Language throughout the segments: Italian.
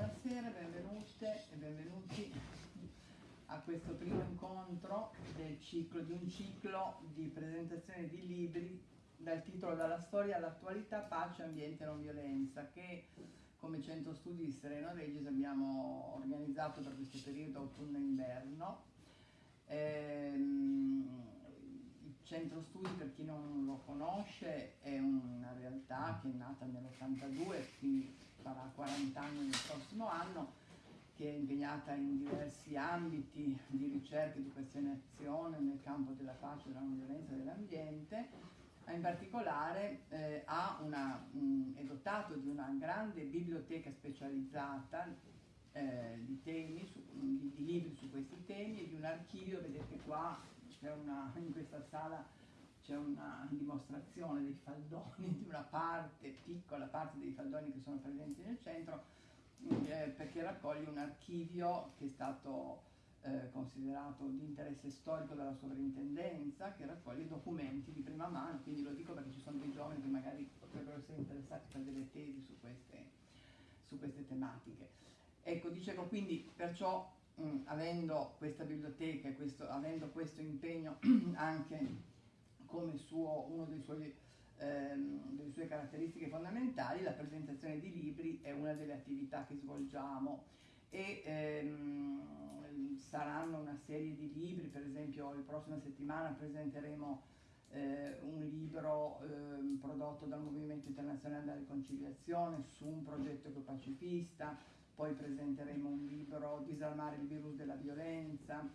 buonasera, benvenute e benvenuti a questo primo incontro del ciclo, di un ciclo di presentazione di libri dal titolo Dalla storia all'attualità, pace, ambiente e non violenza, che come centro studi di Sereno Regis abbiamo organizzato per questo periodo autunno-inverno. Ehm, il centro studi, per chi non lo conosce, è una realtà che è nata nell'82, quindi farà 40 anni nel prossimo anno, che è impegnata in diversi ambiti di ricerca, educazione e azione nel campo della pace, della non violenza e dell'ambiente. In particolare eh, una, mh, è dotato di una grande biblioteca specializzata eh, di, temi, su, di, di, libri su questi temi e di un archivio, vedete qua una, in questa sala c'è una dimostrazione dei faldoni di una parte, piccola parte dei faldoni che sono presenti nel centro, eh, perché raccoglie un archivio che è stato eh, considerato di interesse storico dalla sovrintendenza, che raccoglie documenti di prima mano, quindi lo dico perché ci sono dei giovani che magari potrebbero essere interessati per delle tesi su queste, su queste tematiche. Ecco, dicevo quindi, perciò mh, avendo questa biblioteca questo, avendo questo impegno anche come suo, una ehm, delle sue caratteristiche fondamentali, la presentazione di libri è una delle attività che svolgiamo. E ehm, saranno una serie di libri, per esempio la prossima settimana presenteremo eh, un libro eh, prodotto dal Movimento Internazionale della Riconciliazione su un progetto ecopacifista, poi presenteremo un libro Disarmare il virus della violenza,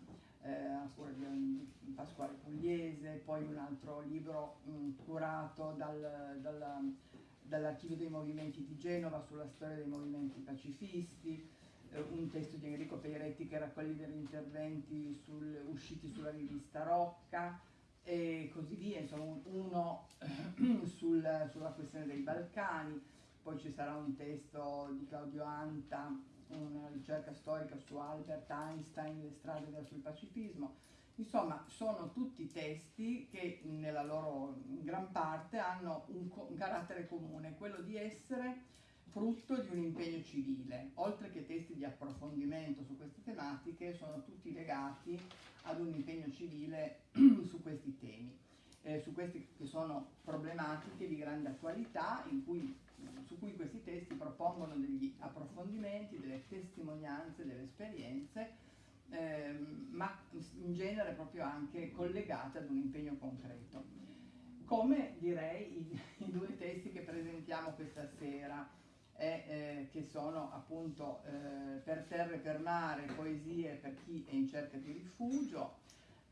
a cura di Pasquale Pugliese, poi un altro libro mh, curato dal, dal, dall'archivio dei movimenti di Genova sulla storia dei movimenti pacifisti, eh, un testo di Enrico Peiretti che raccoglie degli interventi sul, usciti sulla rivista Rocca e così via, insomma uno sul, sulla questione dei Balcani, poi ci sarà un testo di Claudio Anta una ricerca storica su Albert Einstein, le strade verso il pacifismo. Insomma, sono tutti testi che nella loro gran parte hanno un, un carattere comune, quello di essere frutto di un impegno civile. Oltre che testi di approfondimento su queste tematiche, sono tutti legati ad un impegno civile su questi temi, eh, su queste che sono problematiche di grande attualità cui, su cui questi testi propongono degli approfondimenti, delle testimonianze, delle esperienze, ehm, ma in genere proprio anche collegate ad un impegno concreto. Come direi i, i due testi che presentiamo questa sera, eh, eh, che sono appunto eh, Per terra e per mare, poesie per chi è in cerca di rifugio,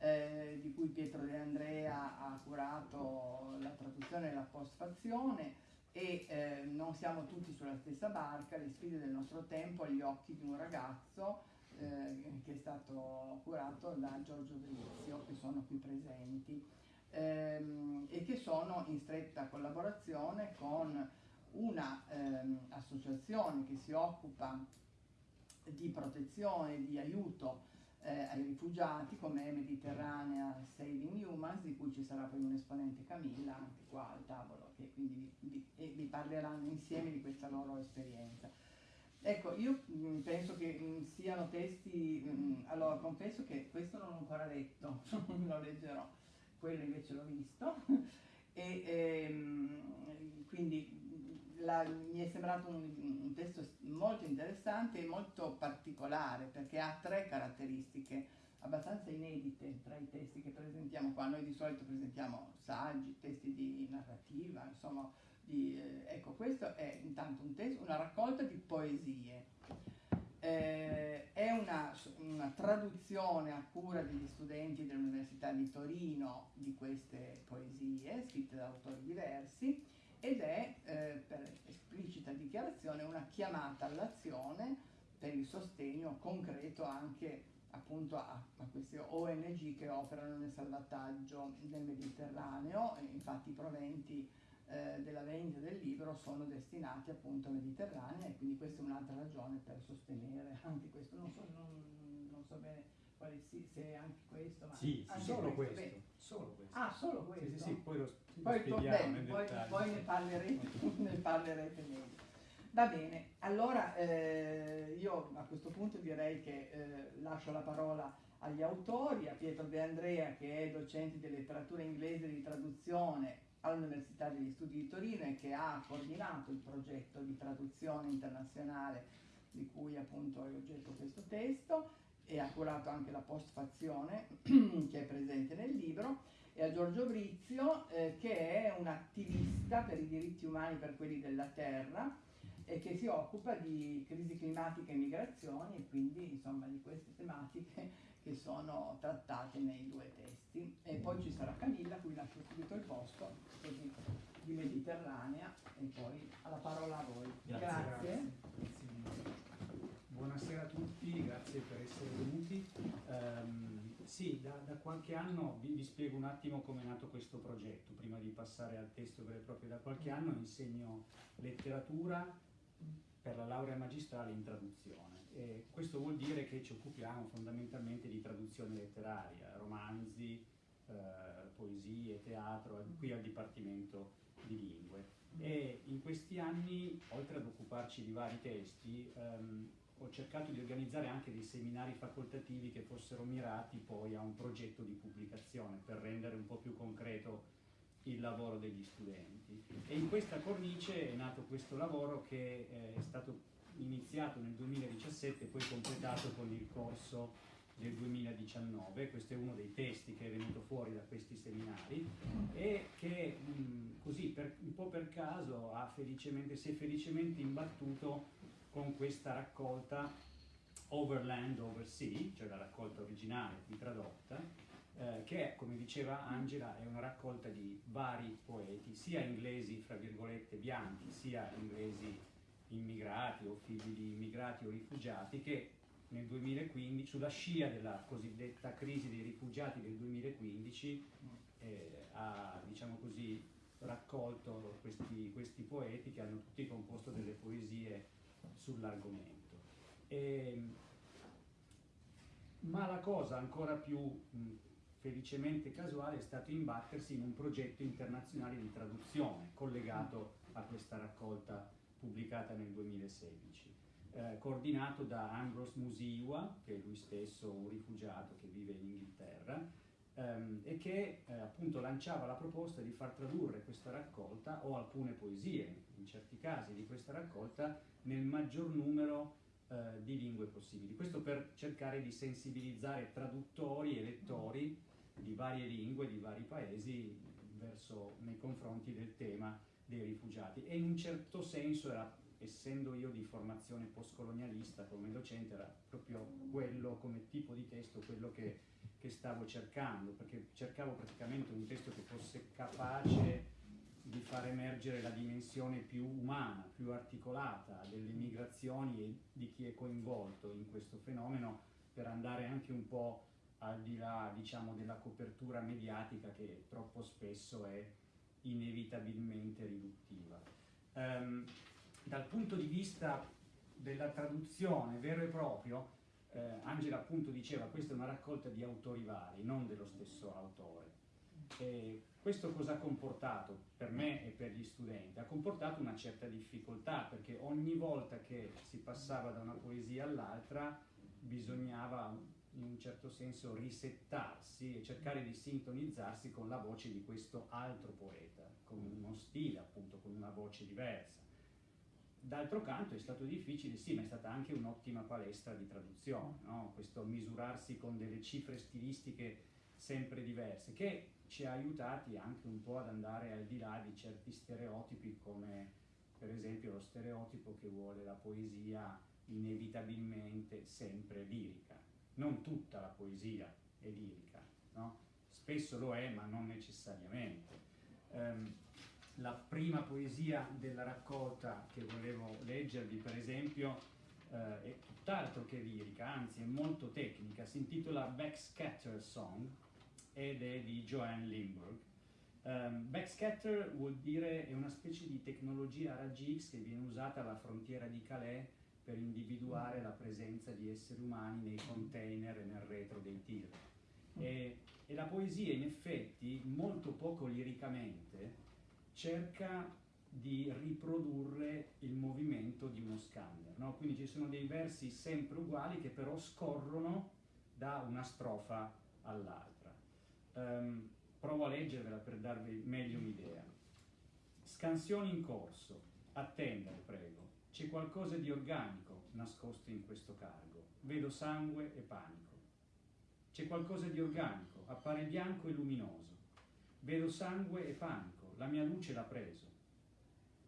eh, di cui Pietro De Andrea ha curato la traduzione e la postfazione e eh, non siamo tutti sulla stessa barca, le sfide del nostro tempo agli occhi di un ragazzo eh, che è stato curato da Giorgio Brizio, che sono qui presenti, ehm, e che sono in stretta collaborazione con un'associazione ehm, che si occupa di protezione, di aiuto eh, ai rifugiati come Mediterranea Saving Humans, di cui ci sarà poi un esponente Camilla, anche qua al tavolo, che quindi vi, vi, vi parleranno insieme di questa loro esperienza. Ecco, io mh, mm, penso che mh, mm, siano testi, mh, mm, allora confesso che questo non l'ho ancora letto, lo leggerò, quello invece l'ho visto, e ehm, quindi la, mi è sembrato un, un, testo molto interessante e molto particolare perché ha tre caratteristiche abbastanza inedite tra i testi che presentiamo qua. Noi di solito presentiamo saggi, testi di narrativa, insomma, di, eh, ecco, questo è intanto un testo, una raccolta di poesie. Eh, è una, una, traduzione a cura degli studenti dell'Università di Torino di queste poesie, scritte da autori diversi, ed è eh, per esplicita dichiarazione una chiamata all'azione per il sostegno concreto anche appunto a, a, queste ONG che operano nel salvataggio del Mediterraneo, infatti i proventi eh, della vendita del libro sono destinati appunto al Mediterraneo e quindi questa è un'altra ragione per sostenere anche questo, non so, non, non so bene quale sì, se anche questo, ma sì, anche solo questo, questo. solo questo. Ah, solo questo? Sì, sì, sì poi lo, poi, lo bene, poi, poi ne parlerete, ne parlerete meglio. Va bene, allora eh, io a questo punto direi che eh, lascio la parola agli autori, a Pietro De Andrea che è docente di letteratura inglese di traduzione all'Università degli Studi di Torino e che ha coordinato il progetto di traduzione internazionale di cui appunto è oggetto questo testo e ha curato anche la postfazione che è presente nel libro e a Giorgio Brizio eh, che è un attivista per i diritti umani per quelli della terra e che si occupa di crisi climatica e migrazioni e quindi insomma di queste tematiche che sono trattate nei due testi. E poi ci sarà Camilla, cui lascio subito il posto, così di Mediterranea, e poi alla parola a voi. Grazie. grazie. grazie. Buonasera a tutti, grazie per essere venuti. Um, sì, da, da, qualche anno, vi, vi, spiego un attimo come è nato questo progetto, prima di passare al testo vero e proprio. Da qualche anno insegno letteratura per la laurea magistrale in traduzione e questo vuol dire che ci occupiamo fondamentalmente di traduzione letteraria, romanzi, eh, poesie, teatro, qui al Dipartimento di Lingue. E in questi anni, oltre ad occuparci di vari testi, ehm, ho cercato di organizzare anche dei seminari facoltativi che fossero mirati poi a un progetto di pubblicazione per rendere un po' più concreto il lavoro degli studenti. E in questa cornice è nato questo lavoro che eh, è stato iniziato nel 2017 e poi completato con il corso del 2019, questo è uno dei testi che è venuto fuori da questi seminari e che mh, così per, un po' per caso felicemente, si è felicemente imbattuto con questa raccolta Overland Oversea, cioè la raccolta originale qui tradotta, eh, che come diceva Angela è una raccolta di vari poeti, sia inglesi fra virgolette bianchi, sia inglesi immigrati o figli di immigrati o rifugiati che nel 2015, sulla scia della cosiddetta crisi dei rifugiati del 2015, eh, ha diciamo così, raccolto questi, questi, poeti che hanno tutti composto delle poesie sull'argomento. ma la cosa ancora più mh, felicemente casuale è stato imbattersi in un progetto internazionale di traduzione collegato a questa raccolta pubblicata nel 2016, eh, coordinato da Ambrose Musiwa, che è lui stesso un rifugiato che vive in Inghilterra, ehm, e che eh, appunto lanciava la proposta di far tradurre questa raccolta o alcune poesie, in certi casi, di questa raccolta nel maggior numero eh, di lingue possibili. Questo per cercare di sensibilizzare traduttori e lettori di varie lingue, di vari paesi, verso, nei confronti del tema dei rifugiati. E in un certo senso era, essendo io di formazione postcolonialista come docente, era proprio quello come tipo di testo, quello che, che stavo cercando, perché cercavo praticamente un testo che fosse capace di far emergere la dimensione più umana, più articolata delle migrazioni e di chi è coinvolto in questo fenomeno per andare anche un po' al di là diciamo, della copertura mediatica che troppo spesso è inevitabilmente riduttiva. Um, dal punto di vista della traduzione vero e proprio, eh, Angela appunto diceva questa è una raccolta di autori vari, non dello stesso autore. E questo cosa ha comportato per me e per gli studenti? Ha comportato una certa difficoltà perché ogni volta che si passava da una poesia all'altra bisognava in un certo senso risettarsi e cercare di sintonizzarsi con la voce di questo altro poeta, con uno stile appunto, con una voce diversa. D'altro canto è stato difficile, sì, ma è stata anche un'ottima palestra di traduzione, no? questo misurarsi con delle cifre stilistiche sempre diverse, che ci ha aiutati anche un po' ad andare al di là di certi stereotipi come per esempio lo stereotipo che vuole la poesia inevitabilmente sempre lirica non tutta la poesia è lirica, no? spesso lo è ma non necessariamente. Um, la prima poesia della raccolta che volevo leggervi per esempio uh, è tutt'altro che lirica, anzi è molto tecnica, si intitola Backscatter Song ed è di Joanne Lindbergh. Um, backscatter vuol dire è una specie di tecnologia RGX che viene usata alla frontiera di Calais per individuare la presenza di esseri umani nei container e nel retro dei tir. E, e la poesia in effetti, molto poco liricamente, cerca di riprodurre il movimento di uno scanner. No? Quindi ci sono dei versi sempre uguali che però scorrono da una strofa all'altra. Um, provo a leggervela per darvi meglio un'idea. Scansioni in corso, attendere prego, c'è qualcosa di organico nascosto in questo cargo, vedo sangue e panico. C'è qualcosa di organico, appare bianco e luminoso, vedo sangue e panico, la mia luce l'ha preso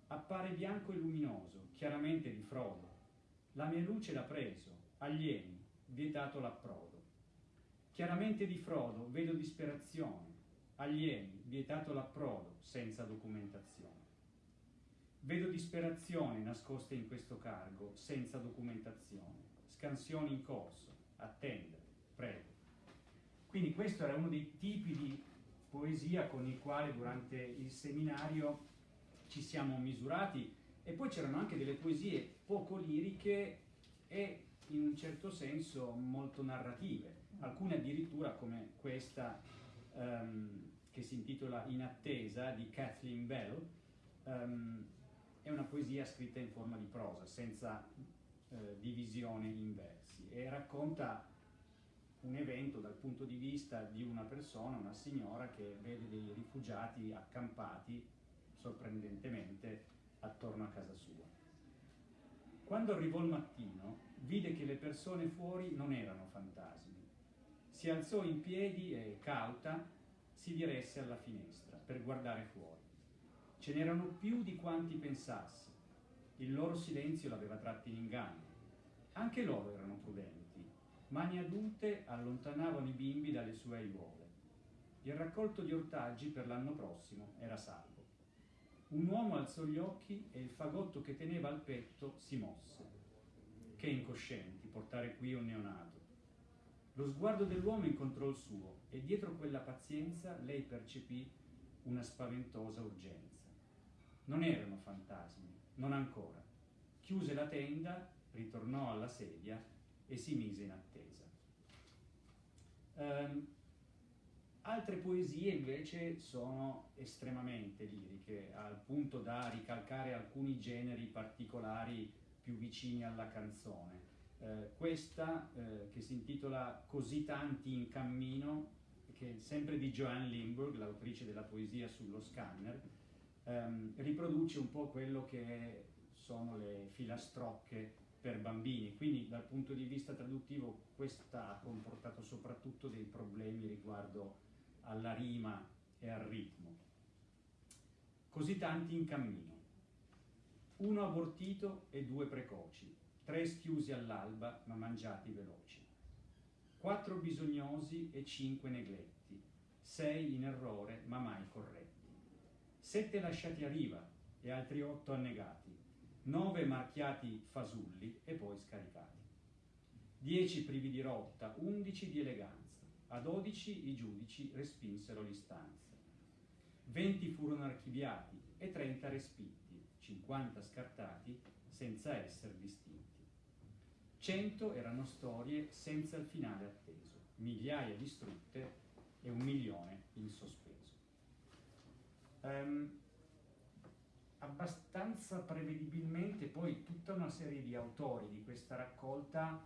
appare bianco e luminoso, chiaramente di frodo. La mia luce l'ha preso, alieni, vietato l'approdo. Chiaramente di frodo vedo disperazione, alieni, vietato l'approdo, senza documentazione. Vedo disperazione nascosta in questo cargo, senza documentazione. Scansioni in corso, attendere, prego. Quindi questo era uno dei tipi di poesia con i quali durante il seminario ci siamo misurati e poi c'erano anche delle poesie poco liriche e in un certo senso molto narrative, alcune addirittura come questa um, che si intitola In attesa di Kathleen Bell, um, è una poesia scritta in forma di prosa, senza uh, divisione in versi e racconta un evento dal punto di vista di una persona, una signora che vede dei rifugiati accampati sorprendentemente attorno a casa sua. Quando arrivò il mattino, vide che le persone fuori non erano fantasmi. Si alzò in piedi e, cauta, si diresse alla finestra per guardare fuori. Ce n'erano più di quanti pensasse. Il loro silenzio l'aveva tratti in inganno. Anche loro erano prudenti. Mani adulte allontanavano i bimbi dalle sue aiuole. Il raccolto di ortaggi per l'anno prossimo era salvo. Un uomo alzò gli occhi e il fagotto che teneva al petto si mosse. Che incoscienti portare qui un neonato. Lo sguardo dell'uomo incontrò il suo e dietro quella pazienza lei percepì una spaventosa urgenza. Non erano fantasmi, non ancora. Chiuse la tenda, ritornò alla sedia e si mise in attesa. Um, Altre poesie invece sono estremamente liriche, al punto da ricalcare alcuni generi particolari più vicini alla canzone. Eh, questa, eh, che si intitola Così tanti in cammino, che è sempre di Joanne Limburg, l'autrice della poesia sullo scanner, ehm, riproduce un po' quello che sono le filastrocche per bambini, quindi dal punto di vista traduttivo questa ha comportato soprattutto dei problemi riguardo alla rima e al ritmo. Così tanti in cammino. Uno abortito e due precoci, tre schiusi all'alba ma mangiati veloci. Quattro bisognosi e cinque negletti, sei in errore ma mai corretti. Sette lasciati a riva e altri otto annegati, nove marchiati fasulli e poi scaricati. Dieci privi di rotta, undici di eleganza a 12 i giudici respinsero l'istanza. 20 furono archiviati e 30 respitti, 50 scartati senza essere distinti. 100 erano storie senza il finale atteso, migliaia distrutte e un milione in sospeso. Um, abbastanza prevedibilmente poi tutta una serie di autori di questa raccolta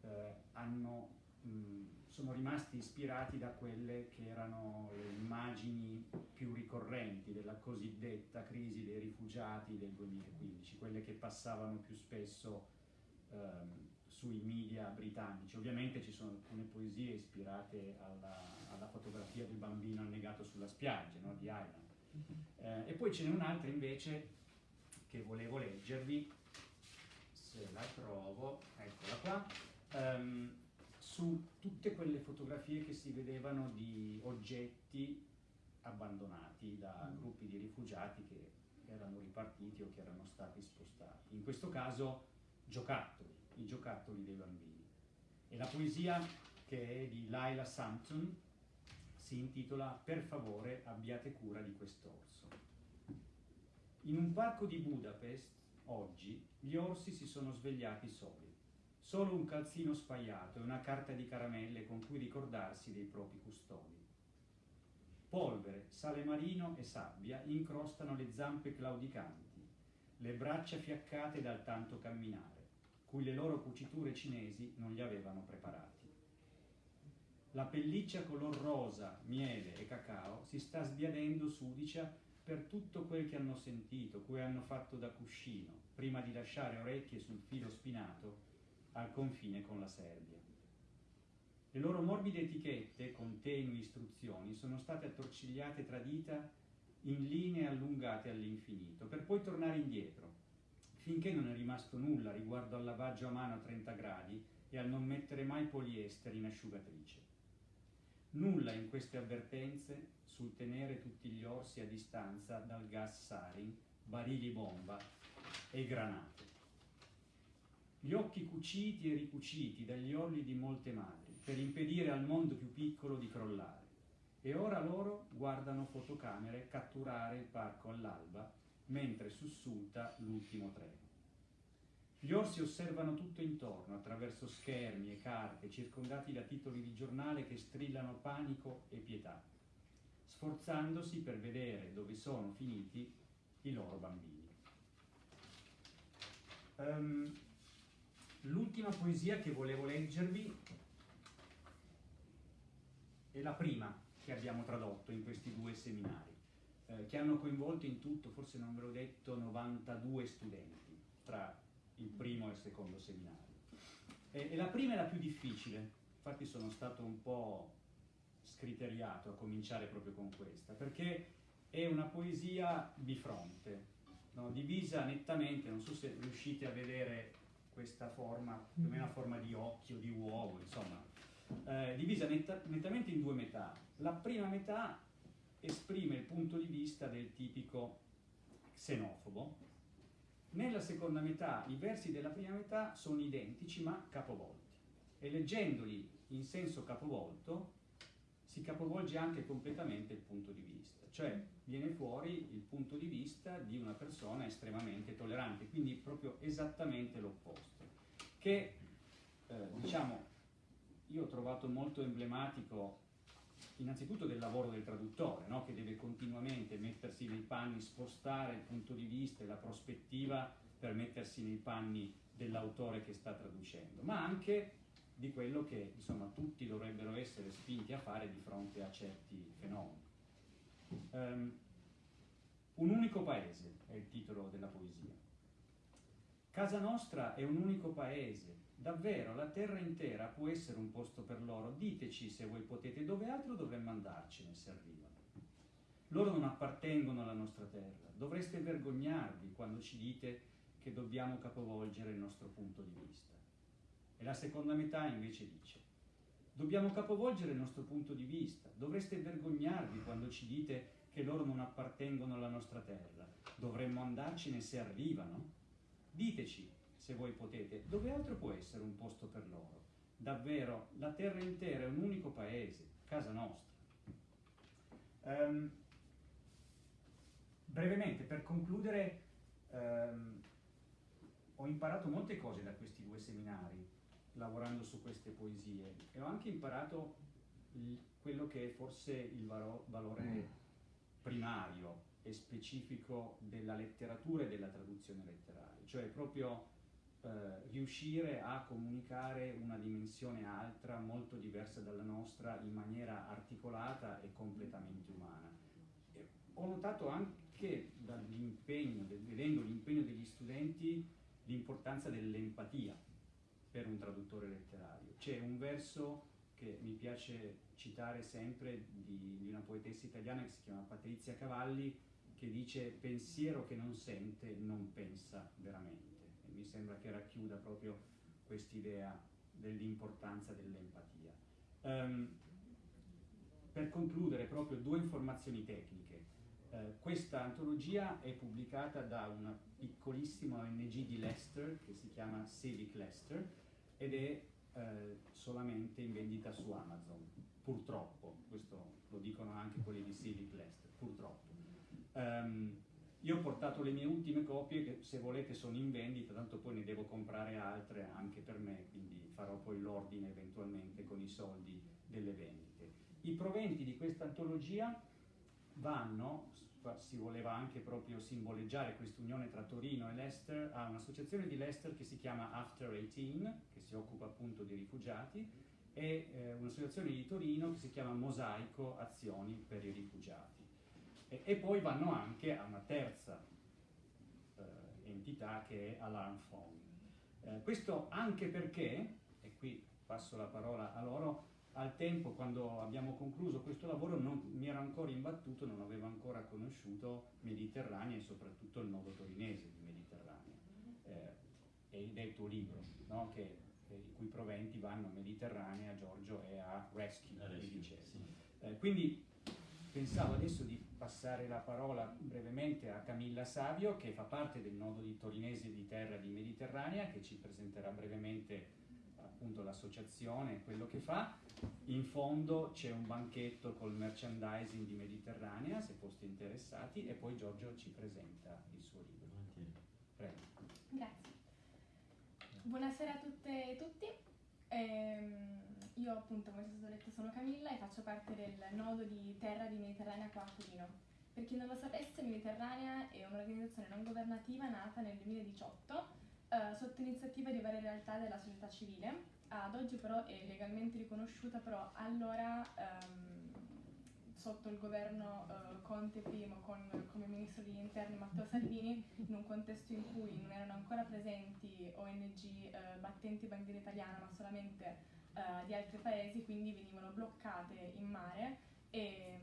eh, hanno mh, sono rimasti ispirati da quelle che erano le immagini più ricorrenti della cosiddetta crisi dei rifugiati del 2015, quelle che passavano più spesso ehm, sui media britannici. Ovviamente ci sono alcune poesie ispirate alla, alla fotografia del bambino annegato sulla spiaggia, no? di Island. Eh, e poi ce n'è un'altra invece che volevo leggervi, se la trovo, eccola qua. Um, su tutte quelle fotografie che si vedevano di oggetti abbandonati da mm. gruppi di rifugiati che erano ripartiti o che erano stati spostati. In questo caso giocattoli, i giocattoli dei bambini. E la poesia che è di Laila Sampson si intitola Per favore abbiate cura di quest'orso. In un parco di Budapest, oggi, gli orsi si sono svegliati soli solo un calzino spaiato e una carta di caramelle con cui ricordarsi dei propri custodi. Polvere, sale marino e sabbia incrostano le zampe claudicanti, le braccia fiaccate dal tanto camminare, cui le loro cuciture cinesi non li avevano preparati. La pelliccia color rosa, miele e cacao si sta sbiadendo sudicia per tutto quel che hanno sentito, cui hanno fatto da cuscino, prima di lasciare orecchie sul filo spinato al confine con la Serbia. Le loro morbide etichette, con tenui istruzioni, sono state attorcigliate tra dita in linee allungate all'infinito, per poi tornare indietro, finché non è rimasto nulla riguardo al lavaggio a mano a 30 gradi e al non mettere mai poliestere in asciugatrice. Nulla in queste avvertenze sul tenere tutti gli orsi a distanza dal gas sarin, barili bomba e granate. Gli occhi cuciti e ricuciti dagli orli di molte madri per impedire al mondo più piccolo di crollare. E ora loro guardano fotocamere catturare il parco all'alba mentre sussulta l'ultimo treno. Gli orsi osservano tutto intorno attraverso schermi e carte circondati da titoli di giornale che strillano panico e pietà, sforzandosi per vedere dove sono finiti i loro bambini. Um, l'ultima poesia che volevo leggervi è la prima che abbiamo tradotto in questi due seminari, eh, che hanno coinvolto in tutto, forse non ve l'ho detto, 92 studenti tra il primo e il secondo seminario. E, e la prima è la più difficile, infatti sono stato un po' scriteriato a cominciare proprio con questa, perché è una poesia bifronte, no? divisa nettamente, non so se riuscite a vedere questa forma, più o meno a forma di occhio, di uovo, insomma, eh, divisa netta, nettamente in due metà. La prima metà esprime il punto di vista del tipico xenofobo. Nella seconda metà i versi della prima metà sono identici ma capovolti. E leggendoli in senso capovolto si capovolge anche completamente il punto di vista, cioè viene fuori il punto di vista di una persona estremamente tollerante, quindi proprio esattamente l'opposto, che eh, diciamo io ho trovato molto emblematico innanzitutto del lavoro del traduttore, no? che deve continuamente mettersi nei panni, spostare il punto di vista e la prospettiva per mettersi nei panni dell'autore che sta traducendo, ma anche di quello che insomma, tutti dovrebbero essere spinti a fare di fronte a certi fenomeni. Um, un unico paese è il titolo della poesia. Casa nostra è un unico paese, Davvero, la terra intera può essere un posto per loro. Diteci se voi potete, dove altro dovremmo andarcene se arrivano. Loro non appartengono alla nostra terra. Dovreste vergognarvi quando ci dite che dobbiamo capovolgere il nostro punto di vista. E la seconda metà invece dice, dobbiamo capovolgere il nostro punto di vista. Dovreste vergognarvi quando ci dite che loro non appartengono alla nostra terra. Dovremmo andarcene se arrivano. Diteci se voi potete, dove altro può essere un posto per loro? Davvero, la terra intera è un unico paese, casa nostra. Um, brevemente, per concludere, um, ho imparato molte cose da questi due seminari, lavorando su queste poesie, e ho anche imparato quello che è forse il valo, valore mm. primario e specifico della letteratura e della traduzione letteraria, cioè proprio eh, riuscire a comunicare una dimensione altra, molto diversa dalla nostra, in maniera articolata e completamente umana. E ho notato anche dall'impegno, vedendo l'impegno degli studenti, l'importanza dell'empatia per un traduttore letterario. C'è un verso che mi piace citare sempre di, di una poetessa italiana che si chiama Patrizia Cavalli, che dice pensiero che non sente non pensa veramente mi sembra che racchiuda proprio quest'idea dell'importanza dell'empatia. Um, per concludere proprio due informazioni tecniche. Uh, questa antologia è pubblicata da una piccolissima ONG di Leicester che si chiama Civic Leicester ed è uh, solamente in vendita su Amazon, purtroppo, questo lo dicono anche quelli di Civic Leicester, purtroppo. Um, io ho portato le mie ultime copie che se volete sono in vendita, tanto poi ne devo comprare altre anche per me, quindi farò poi l'ordine eventualmente con i soldi delle vendite. I proventi di questa antologia vanno, si voleva anche proprio simboleggiare questa unione tra Torino e Leicester, a un'associazione di Leicester che si chiama After 18, che si occupa appunto di rifugiati, e eh, un'associazione di Torino che si chiama Mosaico Azioni per i Rifugiati. E, e poi vanno anche a una terza eh, entità che è Alarm Phone. Eh, questo anche perché, e qui passo la parola a loro, al tempo quando abbiamo concluso questo lavoro non mi ero ancora imbattuto, non avevo ancora conosciuto Mediterranea e soprattutto il nodo torinese di Mediterranea eh, ed è il tuo libro, no? che, i cui proventi vanno a Mediterranea, a Giorgio e a Rescue, Rescue sì. eh, quindi pensavo adesso di passare la parola brevemente a Camilla Savio che fa parte del nodo di torinese di terra di Mediterranea che ci presenterà brevemente appunto l'associazione, quello che fa. In fondo c'è un banchetto col merchandising di Mediterranea, se foste interessati, e poi Giorgio ci presenta il suo libro. Prego. Grazie. Buonasera a tutte e tutti. Ehm, io appunto, come è stato detto, sono Camilla e faccio parte del nodo di terra di Mediterranea qua a Torino. Per chi non lo sapesse, Mediterranea è un'organizzazione non governativa nata nel 2018 eh, sotto iniziativa di varie realtà della società civile. Ad oggi però è legalmente riconosciuta, però allora ehm, sotto il governo eh, Conte I con come ministro degli interni Matteo Salvini, in un contesto in cui non erano ancora presenti ONG eh, battenti bandiera italiana, ma solamente eh, di altri paesi, quindi venivano bloccate in mare e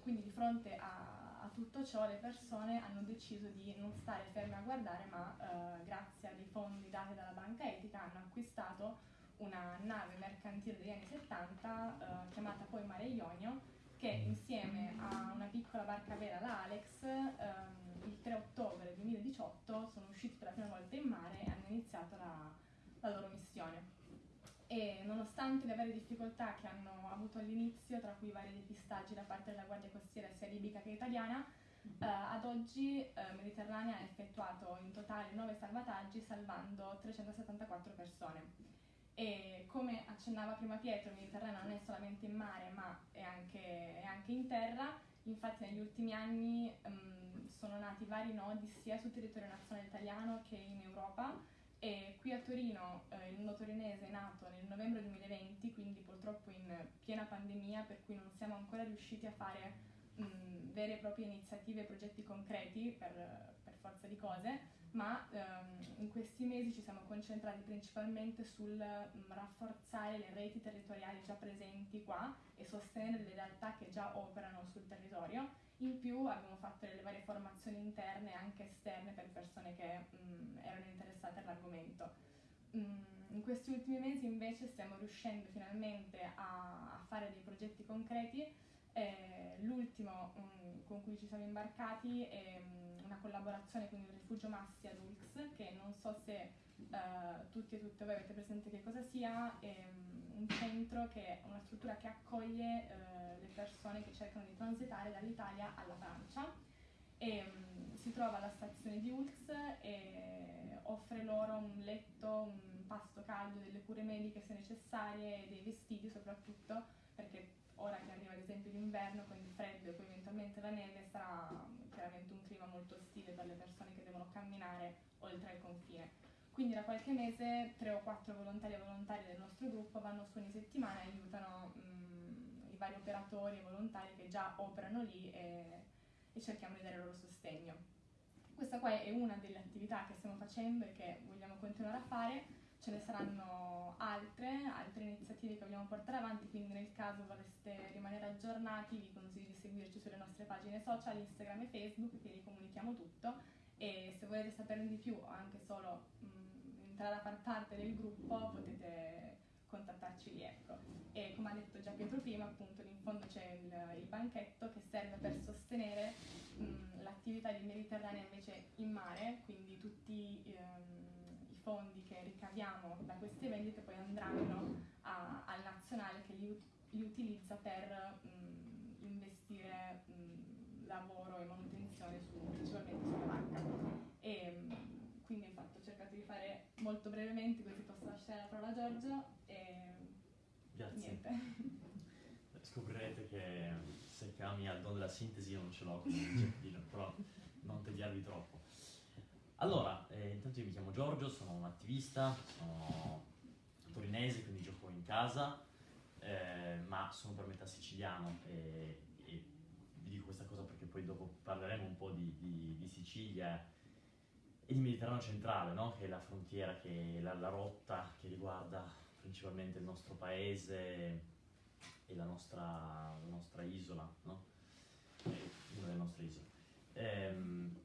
quindi di fronte a a tutto ciò le persone hanno deciso di non stare ferme a guardare, ma eh, grazie a dei fondi dati dalla banca etica hanno acquistato una nave mercantile degli anni 70 eh, chiamata poi Mare Ionio che insieme a una piccola barca vera, la Alex, ehm, il 3 ottobre 2018 sono usciti per la prima volta in mare e hanno iniziato la, la loro missione e nonostante le varie difficoltà che hanno avuto all'inizio, tra cui vari depistaggi da parte della Guardia Costiera sia libica che italiana, eh, ad oggi eh, Mediterranea ha effettuato in totale 9 salvataggi salvando 374 persone. E come accennava prima Pietro, il Mediterraneo non è solamente in mare ma è anche, è anche in terra, infatti negli ultimi anni um, sono nati vari nodi sia sul territorio nazionale italiano che in Europa e qui a Torino eh, il nodo torinese è nato nel novembre 2020, quindi purtroppo in piena pandemia, per cui non siamo ancora riusciti a fare mh, vere e proprie iniziative e progetti concreti per, per forza di cose, ma ehm, in questi mesi ci siamo concentrati principalmente sul mh, rafforzare le reti territoriali già presenti qua e sostenere le realtà che già operano sul territorio in più abbiamo fatto delle varie formazioni interne e anche esterne per persone che mh, mm, erano interessate all'argomento. Mm, in questi ultimi mesi invece stiamo riuscendo finalmente a, a fare dei progetti concreti. Eh, l'ultimo um, con cui ci siamo imbarcati è um, una collaborazione con il Rifugio Massi ad Ulx, che non so se uh, tutti e tutte voi avete presente che cosa sia, è um, un centro che è una struttura che accoglie uh, le persone che cercano di transitare dall'Italia alla Francia e um, si trova alla stazione di Ulx e offre loro un letto, un pasto caldo, delle cure mediche se necessarie, dei vestiti soprattutto perché ora che arriva ad esempio l'inverno con il freddo e poi eventualmente la neve sarà chiaramente un clima molto ostile per le persone che devono camminare oltre il confine. Quindi da qualche mese tre o quattro volontari e volontari del nostro gruppo vanno su ogni settimana e aiutano mh, i vari operatori e volontari che già operano lì e, e cerchiamo di dare loro sostegno. Questa qua è una delle attività che stiamo facendo e che vogliamo continuare a fare, ce ne saranno altre, altre iniziative che vogliamo portare avanti, quindi nel caso vorreste rimanere aggiornati vi consiglio di seguirci sulle nostre pagine social, Instagram e Facebook, che vi comunichiamo tutto e se volete saperne di più o anche solo mh, entrare a far parte del gruppo potete contattarci lì ecco. e come ha detto già Pietro prima appunto in fondo c'è il, il banchetto che serve per sostenere l'attività di Mediterranea invece in mare quindi tutti um, i fondi che ricaviamo da queste vendite poi andranno a, al nazionale che li, li utilizza per mh, investire mh, lavoro e manutenzione su, principalmente sulla barca. E, quindi infatti ho cercato di fare molto brevemente così posso lasciare la parola a Giorgio e Grazie. niente. Scoprirete che se chiami al dono della sintesi io non ce l'ho, quindi però non tediarvi troppo. Allora, eh, intanto io mi chiamo Giorgio, sono un attivista, sono torinese, quindi gioco in casa, eh, ma sono per metà siciliano e, e, vi dico questa cosa perché poi dopo parleremo un po' di, di, di Sicilia di Mediterraneo centrale, no? che è la frontiera, che è la, la rotta che riguarda principalmente il nostro paese e la nostra, la nostra isola, no? una delle nostre isole. Ehm,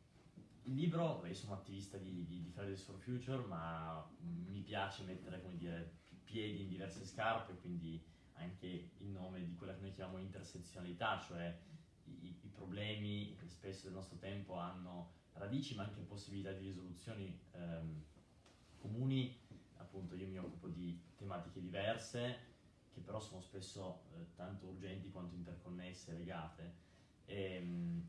il libro, io sono attivista di, di, di Fridays for Future, ma mi piace mettere dire, piedi in diverse scarpe, quindi anche in nome di quella che noi chiamiamo intersezionalità, cioè i, i problemi che spesso del nostro tempo hanno radici ma anche possibilità di risoluzioni ehm, comuni. Appunto io mi occupo di tematiche diverse che però sono spesso eh, tanto urgenti quanto interconnesse e legate. E, ehm,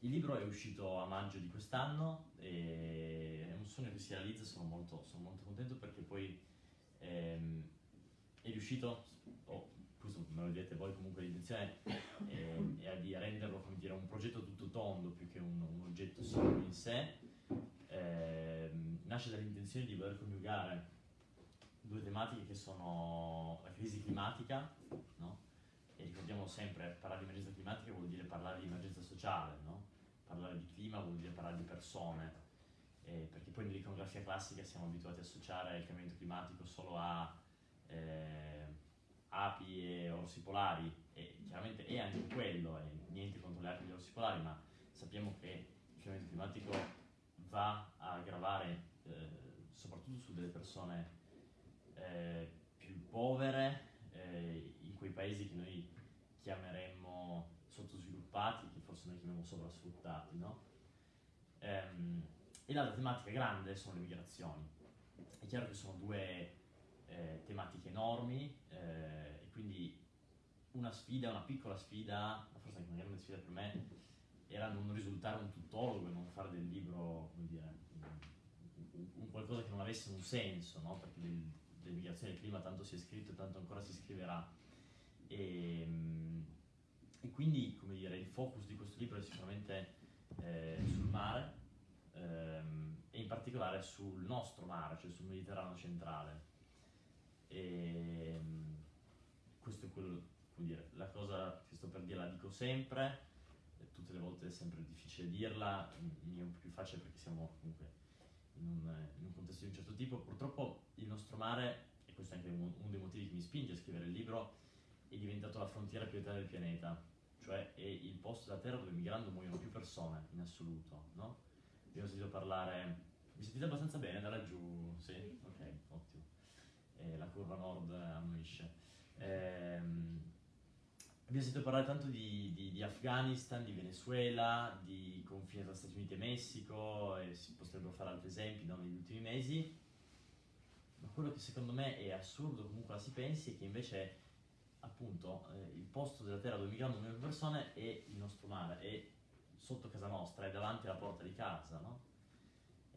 il libro è uscito a maggio di quest'anno e è un sogno che si realizza, sono molto, sono molto contento perché poi ehm, è riuscito, questo me lo direte voi comunque l'intenzione è, è di renderlo come dire, un progetto tutto tondo più che un, un oggetto singolo in sé, ehm, nasce dall'intenzione di voler coniugare due tematiche che sono la crisi climatica, no? e ricordiamo sempre, parlare di emergenza climatica vuol dire parlare di emergenza sociale, no? parlare di clima vuol dire parlare di persone, eh, perché poi nell'iconografia classica siamo abituati a associare il cambiamento climatico solo a eh, api e orsi polari, e chiaramente è anche quello, e niente contro le api e gli orsi polari, ma sappiamo che il cambiamento climatico va a aggravare eh, soprattutto su delle persone eh, più povere, eh, in quei paesi che noi chiameremmo sottosviluppati, che forse noi chiamiamo sovrasfruttati, no? Ehm, e l'altra tematica grande sono le migrazioni. È chiaro che sono due eh, tematiche enormi eh, e quindi una sfida, una piccola sfida, forse anche una grande sfida per me, era non risultare un tuttologo e non fare del libro, dire, un, un qualcosa che non avesse un senso, no? perché del, delle migrazioni del clima tanto si è scritto e tanto ancora si scriverà. E, ehm, e quindi, come dire, il focus di questo libro è sicuramente eh, sul mare ehm, e in particolare sul nostro mare, cioè sul Mediterraneo centrale. E, ehm, questo è quello, come dire, la cosa che sto per dire la dico sempre, tutte le volte è sempre difficile dirla, mi è un po' più facile perché siamo comunque in un, in un, contesto di un certo tipo. Purtroppo il nostro mare, e questo è anche uno, dei motivi che mi spinge a scrivere il libro, è diventato la frontiera più età del pianeta, cioè è il posto della Terra dove migrando muoiono più persone in assoluto, no? Ho sentito parlare, mi sentite abbastanza bene da laggiù? Sì? Ok, ottimo. Eh, la curva nord annuisce. Ehm, abbiamo sentito parlare tanto di, di, di, Afghanistan, di Venezuela, di confine tra Stati Uniti e Messico, e si potrebbero fare altri esempi no, negli ultimi mesi. Ma quello che secondo me è assurdo, comunque la si pensi, è che invece appunto eh, il posto della terra dove migrano milioni di persone è il nostro mare, è sotto casa nostra, è davanti alla porta di casa, no?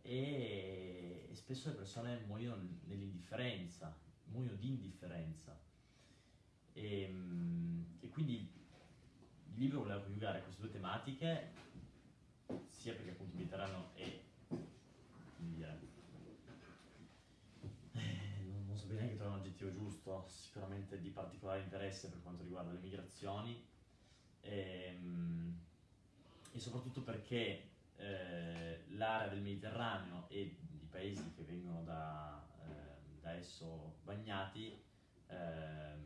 E, e spesso le persone muoiono nell'indifferenza, muoiono di indifferenza. E, ehm, e quindi il libro voleva coniugare queste due tematiche, sia perché appunto il Mediterraneo è bene che trovare un aggettivo giusto, sicuramente di particolare interesse per quanto riguarda le migrazioni e, ehm, e soprattutto perché eh, l'area del Mediterraneo e i paesi che vengono da, eh, da esso bagnati eh,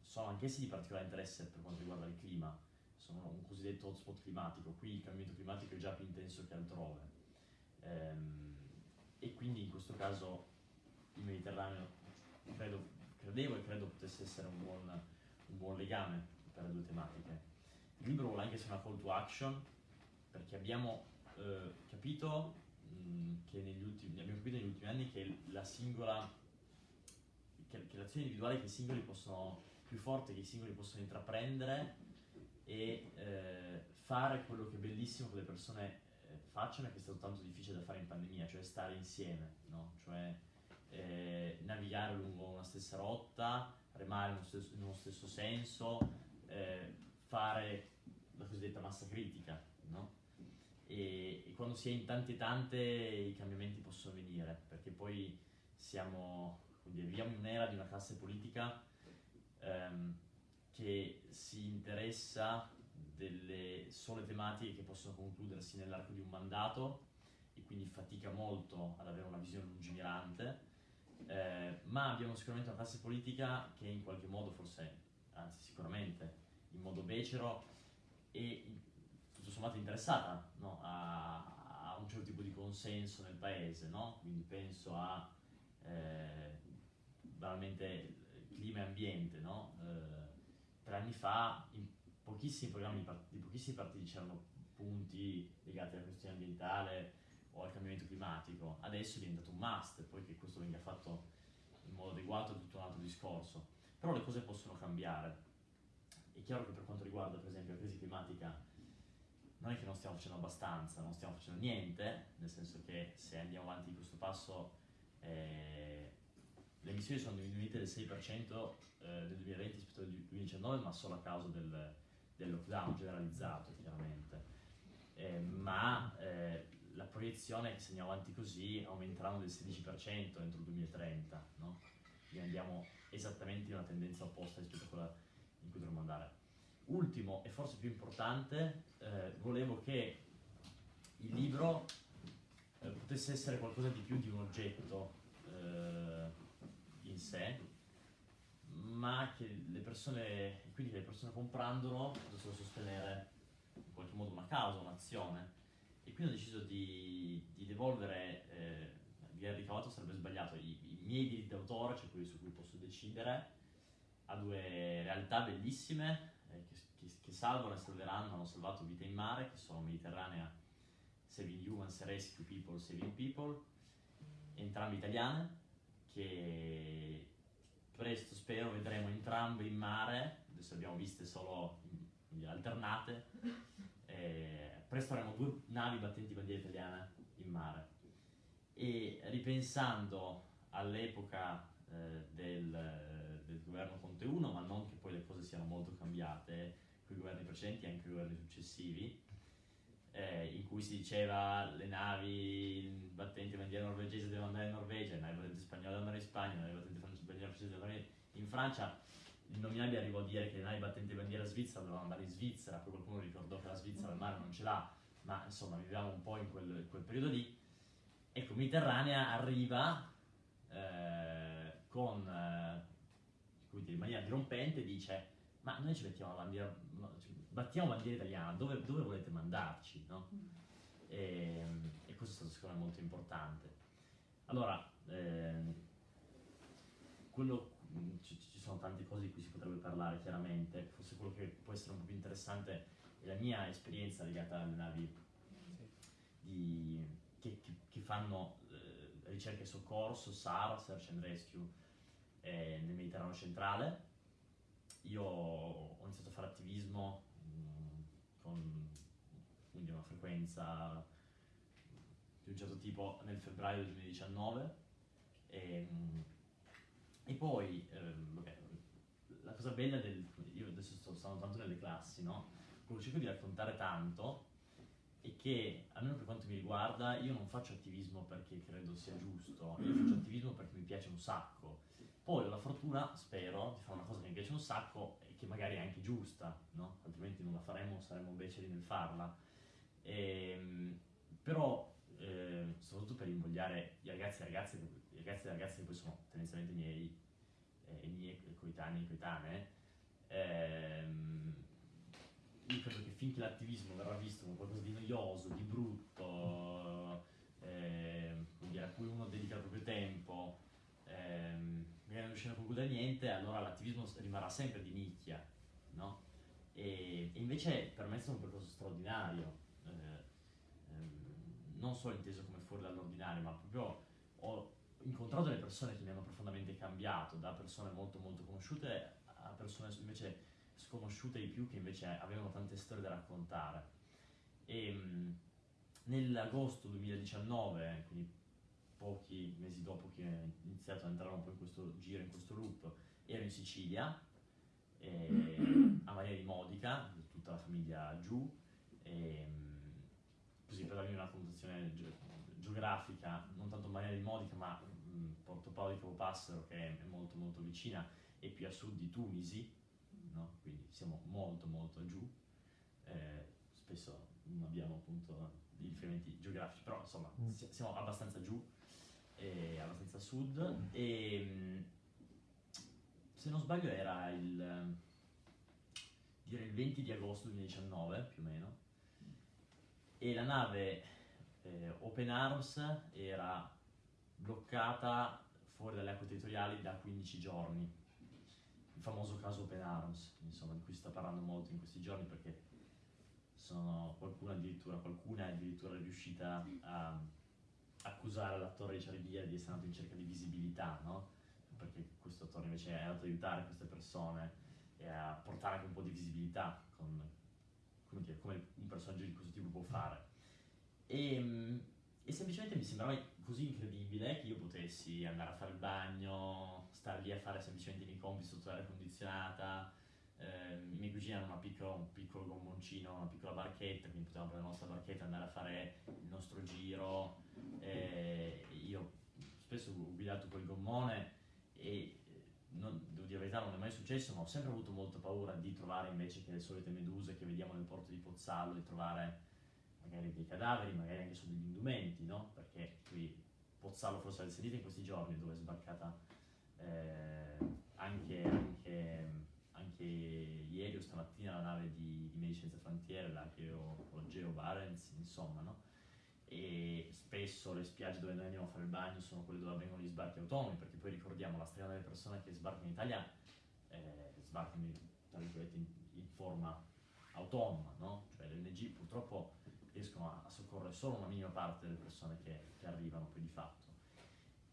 sono anch'essi di particolare interesse per quanto riguarda il clima, sono un cosiddetto hotspot climatico, qui il cambiamento climatico è già più intenso che altrove. Ehm, e quindi in questo caso il Mediterraneo credo, credevo e credo potesse essere un buon, un buon legame per le due tematiche. Il libro vuole anche essere una call to action perché abbiamo eh, capito mh, che negli ultimi, abbiamo capito negli ultimi anni che la singola che, che l'azione individuale che i singoli possono più forte che i singoli possono intraprendere e eh, fare quello che è bellissimo che le persone eh, facciano e che è stato tanto difficile da fare in pandemia, cioè stare insieme, no? cioè eh, navigare lungo una stessa rotta, remare uno stesso, uno stesso senso, eh, fare la cosiddetta massa critica, no? E, e, quando si è in tante tante i cambiamenti possono venire, perché poi siamo, dire, viviamo in un'era di una classe politica ehm, che si interessa delle sole tematiche che possono concludersi nell'arco di un mandato e quindi fatica molto ad avere una visione lungimirante, eh, ma abbiamo sicuramente una classe politica che in qualche modo, forse, anzi sicuramente, in modo becero e sommato interessata no? a, a, un certo tipo di consenso nel paese, no? quindi penso a eh, banalmente clima e ambiente. No? Eh, tre anni fa in pochissimi programmi di, pochissimi partiti c'erano punti legati alla questione ambientale o al cambiamento climatico, adesso è diventato un must, poi che questo venga fatto in modo adeguato è tutto un altro discorso. Però le cose possono cambiare. È chiaro che per quanto riguarda per esempio la crisi climatica non è che non stiamo facendo abbastanza, non stiamo facendo niente, nel senso che se andiamo avanti di questo passo eh, le emissioni sono diminuite del 6% eh, nel 2020 rispetto al 2019, ma solo a causa del, del lockdown generalizzato chiaramente. Eh, ma eh, la proiezione è che se andiamo avanti così aumenteranno del 16% entro il 2030, no? quindi andiamo esattamente in una tendenza opposta rispetto a quella in cui dovremmo andare. Ultimo e forse più importante, eh, volevo che il libro eh, potesse essere qualcosa di più di un oggetto eh, in sé, ma che le persone, quindi che le persone comprandolo potessero sostenere in qualche modo una causa, un'azione. E quindi ho deciso di, di devolvere, eh, aver ricavato sarebbe sbagliato, i, i miei diritti d'autore, cioè quelli su cui posso decidere, a due realtà bellissime che, che, salvano e salveranno, hanno salvato vita in mare, che sono Mediterranea, Saving Humans, Rescue People, Saving People, entrambe italiane, che presto spero vedremo entrambe in mare, adesso abbiamo viste solo in, alternate, eh, presto avremo due navi battenti bandiera italiana in mare. E ripensando all'epoca eh, del, del, governo Conte 1, ma non che poi le cose siano molto cambiate, con i governi precedenti e anche i governi successivi, eh, in cui si diceva le navi battenti bandiera norvegese devono andare in Norvegia, le navi battenti spagnole devono andare in Spagna, le navi battenti bandiera francese devono andare in Francia. Il nominabile arrivò a dire che le navi battenti bandiera svizzera dovevano andare in Svizzera, poi qualcuno ricordò che la Svizzera al mare non ce l'ha, ma insomma viviamo un po' in quel, quel periodo lì. Ecco, Mediterranea arriva eh, con, eh, in maniera dirompente, dice ma noi ci mettiamo la bandiera, battiamo bandiera italiana, dove, dove volete mandarci? No? Mm. E, e, questo è stato secondo me molto importante. Allora, eh, quello, ci, ci, sono tante cose di cui si potrebbe parlare chiaramente, forse quello che può essere un po' più interessante è la mia esperienza legata alle navi di, che, che, che, fanno eh, ricerca e soccorso, SAR, Search and Rescue, eh, nel Mediterraneo centrale. Io ho iniziato a fare attivismo con quindi una frequenza di un certo tipo nel febbraio del 2019 e, e poi ehm, vabbè, la cosa bella del io adesso sto stando tanto nelle classi no? quello che cerco di raccontare tanto è che almeno per quanto mi riguarda io non faccio attivismo perché credo sia giusto io faccio attivismo perché mi piace un sacco poi ho la fortuna, spero, di fare una cosa che mi piace un sacco e che magari è anche giusta, no? altrimenti non la faremmo, saremmo beceri nel farla. E, ehm, però, eh, soprattutto per invogliare i ragazzi e ragazze, i ragazzi e ragazze che poi sono tendenzialmente miei, eh, i miei coetanei e coetanee, ehm, io credo che finché l'attivismo verrà visto come qualcosa di noioso, di brutto, eh, a cui uno dedica il proprio tempo, ehm, magari non riusciamo a concludere niente, allora l'attivismo rimarrà sempre di nicchia, no? E, e invece per me è stato un percorso straordinario, eh, ehm, non solo inteso come fuori dall'ordinario, ma proprio ho incontrato delle persone che mi hanno profondamente cambiato, da persone molto molto conosciute a persone invece sconosciute di più che invece avevano tante storie da raccontare. E, ehm, nell'agosto 2019, quindi pochi mesi dopo che ho iniziato a entrare un po' in questo giro, in questo loop, ero in Sicilia, e, a Maria di Modica, tutta la famiglia giù, e, mm, così per dargli una connotazione ge- geografica, non tanto Maria di Modica, ma mh, Porto Paolo di Capopassero che è molto molto vicina e più a sud di Tunisi, no? quindi siamo molto molto giù, eh, spesso non abbiamo appunto i riferimenti geografici, però insomma Mm. si- siamo abbastanza giù, eh, abbastanza a sud e mh, se non sbaglio era il, direi il 20 di agosto 2019 più o meno. E la nave eh, Open Arms era bloccata fuori dalle acque territoriali da 15 giorni. Il famoso caso Open Arms. Insomma di cui si sta parlando molto in questi giorni perché sono qualcuno addirittura qualcuna è addirittura riuscita a accusare l'attore di Ciaribia di essere andato in cerca di visibilità no? perché questo attore invece è andato ad aiutare queste persone e a portare anche un po' di visibilità con, come, dire, come un personaggio di questo tipo può fare. E, mm, e semplicemente mi sembrava così incredibile che io potessi andare a fare il bagno, stare lì a fare semplicemente i miei compiti sotto l'aria condizionata. Ehm, I miei cugini hanno una piccola- un piccolo gommoncino, una piccola barchetta, quindi potevamo prendere la nostra barchetta e andare a fare il nostro giro. e io spesso ho guidato quel gommone e eh, non, devo dire la verità non è mai successo ma ho sempre avuto molta paura di trovare invece che le solite meduse che vediamo nel porto di Pozzallo di trovare magari dei cadaveri magari anche solo degli indumenti no? perché qui Pozzallo forse l'avete sentito in questi giorni dove è sbarcata eh, anche, anche, anche ieri o stamattina la nave di, di Medici Senza Frontiere l'Archeo o Geo Barents insomma no? e spesso le spiagge dove noi andiamo a fare il bagno sono quelle dove avvengono gli sbarchi autonomi, perché poi ricordiamo la strada delle persone che sbarcano in Italia eh, sbarcano in, in, forma autonoma, no? Cioè le ONG purtroppo riescono a soccorrere solo una minima parte delle persone che, che arrivano poi di fatto.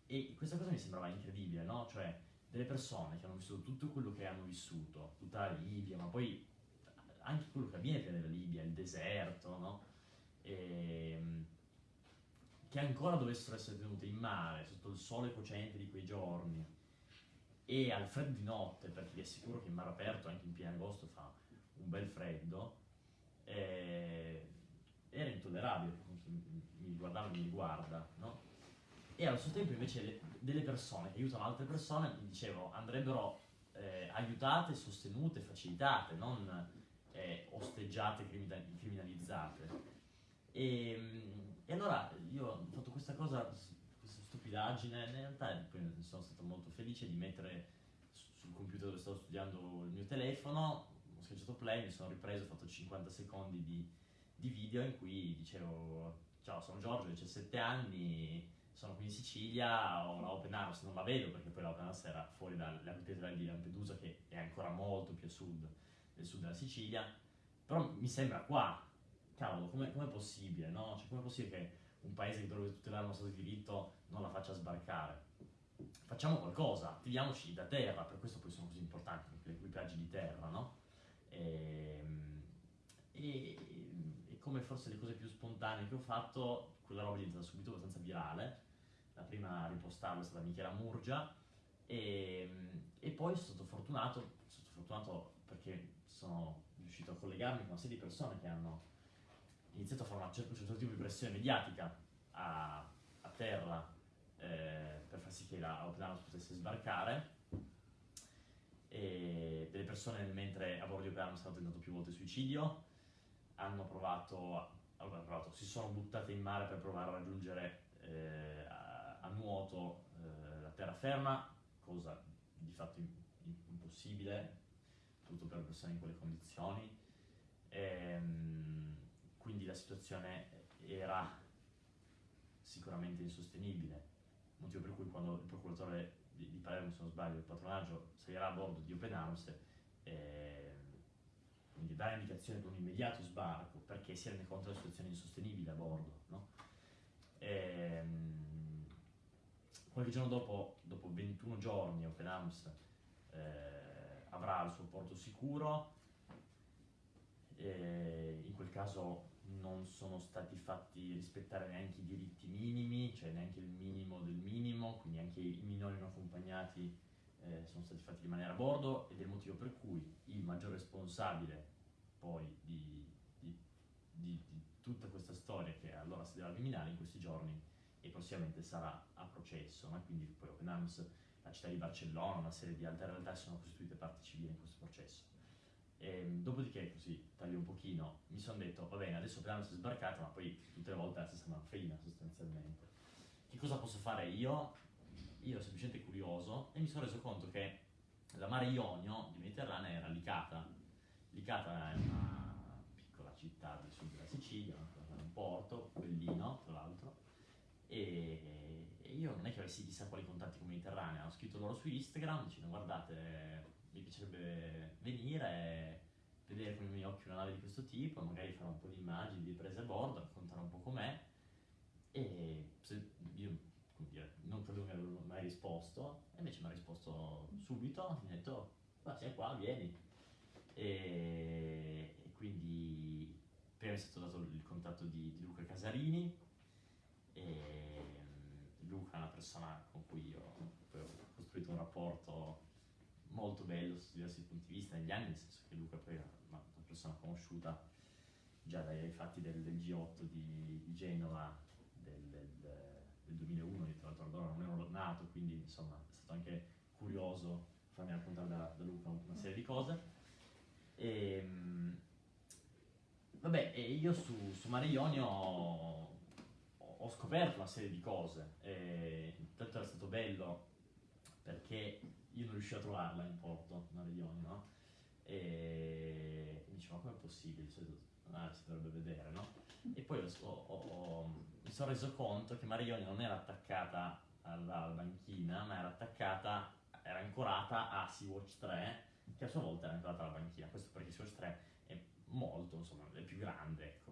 E questa cosa mi sembrava incredibile, no? Cioè delle persone che hanno vissuto tutto quello che hanno vissuto, tutta la Libia, ma poi anche quello che avviene prima della Libia, il deserto, no? Ehm, che ancora dovessero essere tenute in mare sotto il sole cocente di quei giorni e al freddo di notte, perché vi assicuro che in mare aperto anche in pieno agosto fa un bel freddo, eh, era intollerabile mi guardava e mi guarda, no? E allo stesso tempo invece le- delle persone che aiutano altre persone, dicevo, andrebbero eh, aiutate, sostenute, facilitate, non eh, osteggiate, crimina- criminalizzate. E, e allora io ho fatto questa cosa, questa stupidaggine, in realtà poi sono stato molto felice di mettere su- sul computer dove stavo studiando il mio telefono, ho schiacciato play, mi sono ripreso, ho fatto 50 secondi di, di video in cui dicevo ciao sono Giorgio, ho 17 anni, sono qui in Sicilia, ho la Open Arms, non la vedo perché poi la Open Arms era fuori territoriali di Lampedusa che è ancora molto più a sud del sud della Sicilia, però mi sembra qua, cavolo, com'è, com'è possibile, no? Cioè, com'è possibile che un paese che dovrebbe tutelare uno Stato di diritto non la faccia sbarcare? Facciamo qualcosa, attiviamoci da terra, per questo poi sono così importanti gli equipaggi di terra, no? Ehm, E, e come forse le cose più spontanee che ho fatto, quella roba è diventata subito abbastanza virale. La prima a ripostarla è stata Michela Murgia. E, e poi sono stato fortunato, sono fortunato perché sono riuscito a collegarmi con una serie di persone che hanno iniziato a fare un certo tipo di pressione mediatica a, a terra eh, per far sì che la Open Arms potesse sbarcare. E delle persone mentre a bordo di Open Arms hanno tentato più volte suicidio. Hanno provato, allora, provato, si sono buttate in mare per provare a raggiungere eh, a, nuoto eh, la terraferma, cosa di fatto im- im- impossibile, tutto per persone in quelle condizioni. Ehm, quindi la situazione era sicuramente insostenibile, motivo per cui quando il procuratore di, di Palermo, se non sbaglio, il patronaggio salirà a bordo di Open Arms, eh, quindi dare indicazione per un immediato sbarco perché si rende conto della situazione insostenibile a bordo. No? Ehm, qualche giorno dopo, dopo 21 giorni, Open Arms eh, avrà il suo porto sicuro. E in quel caso non sono stati fatti rispettare neanche i diritti minimi, cioè neanche il minimo del minimo, quindi anche i minori non accompagnati eh, sono stati fatti rimanere a bordo ed è il motivo per cui il maggior responsabile poi di, di, di, di tutta questa storia che allora si deve eliminare in questi giorni e prossimamente sarà a processo, no? quindi poi Open la città di Barcellona, una serie di altre realtà sono costituite parti civili in questo processo. E, ehm, dopodiché, così taglio un pochino, mi sono detto, va bene, adesso Open Arms è sbarcata, ma poi tutte le volte è la stessa manfrina sostanzialmente. Che cosa posso fare io? Io ero semplicemente curioso e mi sono reso conto che la mare Ionio di Mediterranea era Licata. Licata è una piccola città del sud della Sicilia, un porto, bellino tra l'altro, e, e, io non è che avessi chissà quali contatti con Mediterranea, ho scritto loro su Instagram dicendo guardate, mi piacerebbe venire, vedere con i miei occhi una nave di questo tipo, magari fare un po' di immagini, di prese a bordo, raccontare un po' com'è, e se, io dire, non credo che avessero mai risposto, e invece mi ha risposto subito, mi ha detto, ma sei qua, vieni. E, e quindi prima è stato dato il contatto di, di Luca Casarini, e mm, Luca è una persona con cui io ho costruito un rapporto molto bello su diversi punti di vista negli anni, nel senso che Luca poi è una, persona conosciuta già dai fatti del, del G8 di, Genova del, del, del, 2001, io tra l'altro allora non ero nato, quindi insomma è stato anche curioso farmi raccontare da, da Luca una serie di cose. E, mm, vabbè, io su, su Mare Ionio ho scoperto una serie di cose. E intanto era stato bello perché io non riuscivo a trovarla in porto, una Rioni, no? E mi dicevo, ma com'è possibile? Cioè, ah, si dovrebbe vedere, no? E poi ho, ho, ho, mi sono reso conto che Marioni non era attaccata alla, banchina, ma era attaccata, era ancorata a Sea-Watch 3, che a sua volta era ancorata alla banchina. Questo perché Sea-Watch 3 è molto, insomma, è più grande, ecco.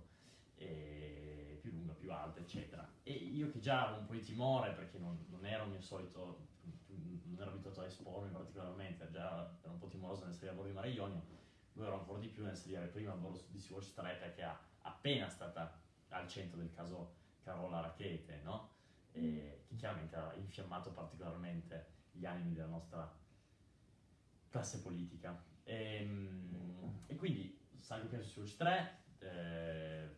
Più lunga, più alta, eccetera. E io che già avevo un po' di timore perché non, non ero il mio solito, non ero abituato a espormi particolarmente, già ero un po' timoroso nel salire a bordo di Mare Ionio, lo ero ancora di più nel salire prima a bordo di Sea-Watch 3 perché è appena stata al centro del caso Carola Rachete, no? Che chiaramente ha infiammato particolarmente gli animi della nostra classe politica. E, ehm, e quindi salgo prima su Sea-Watch 3, eh,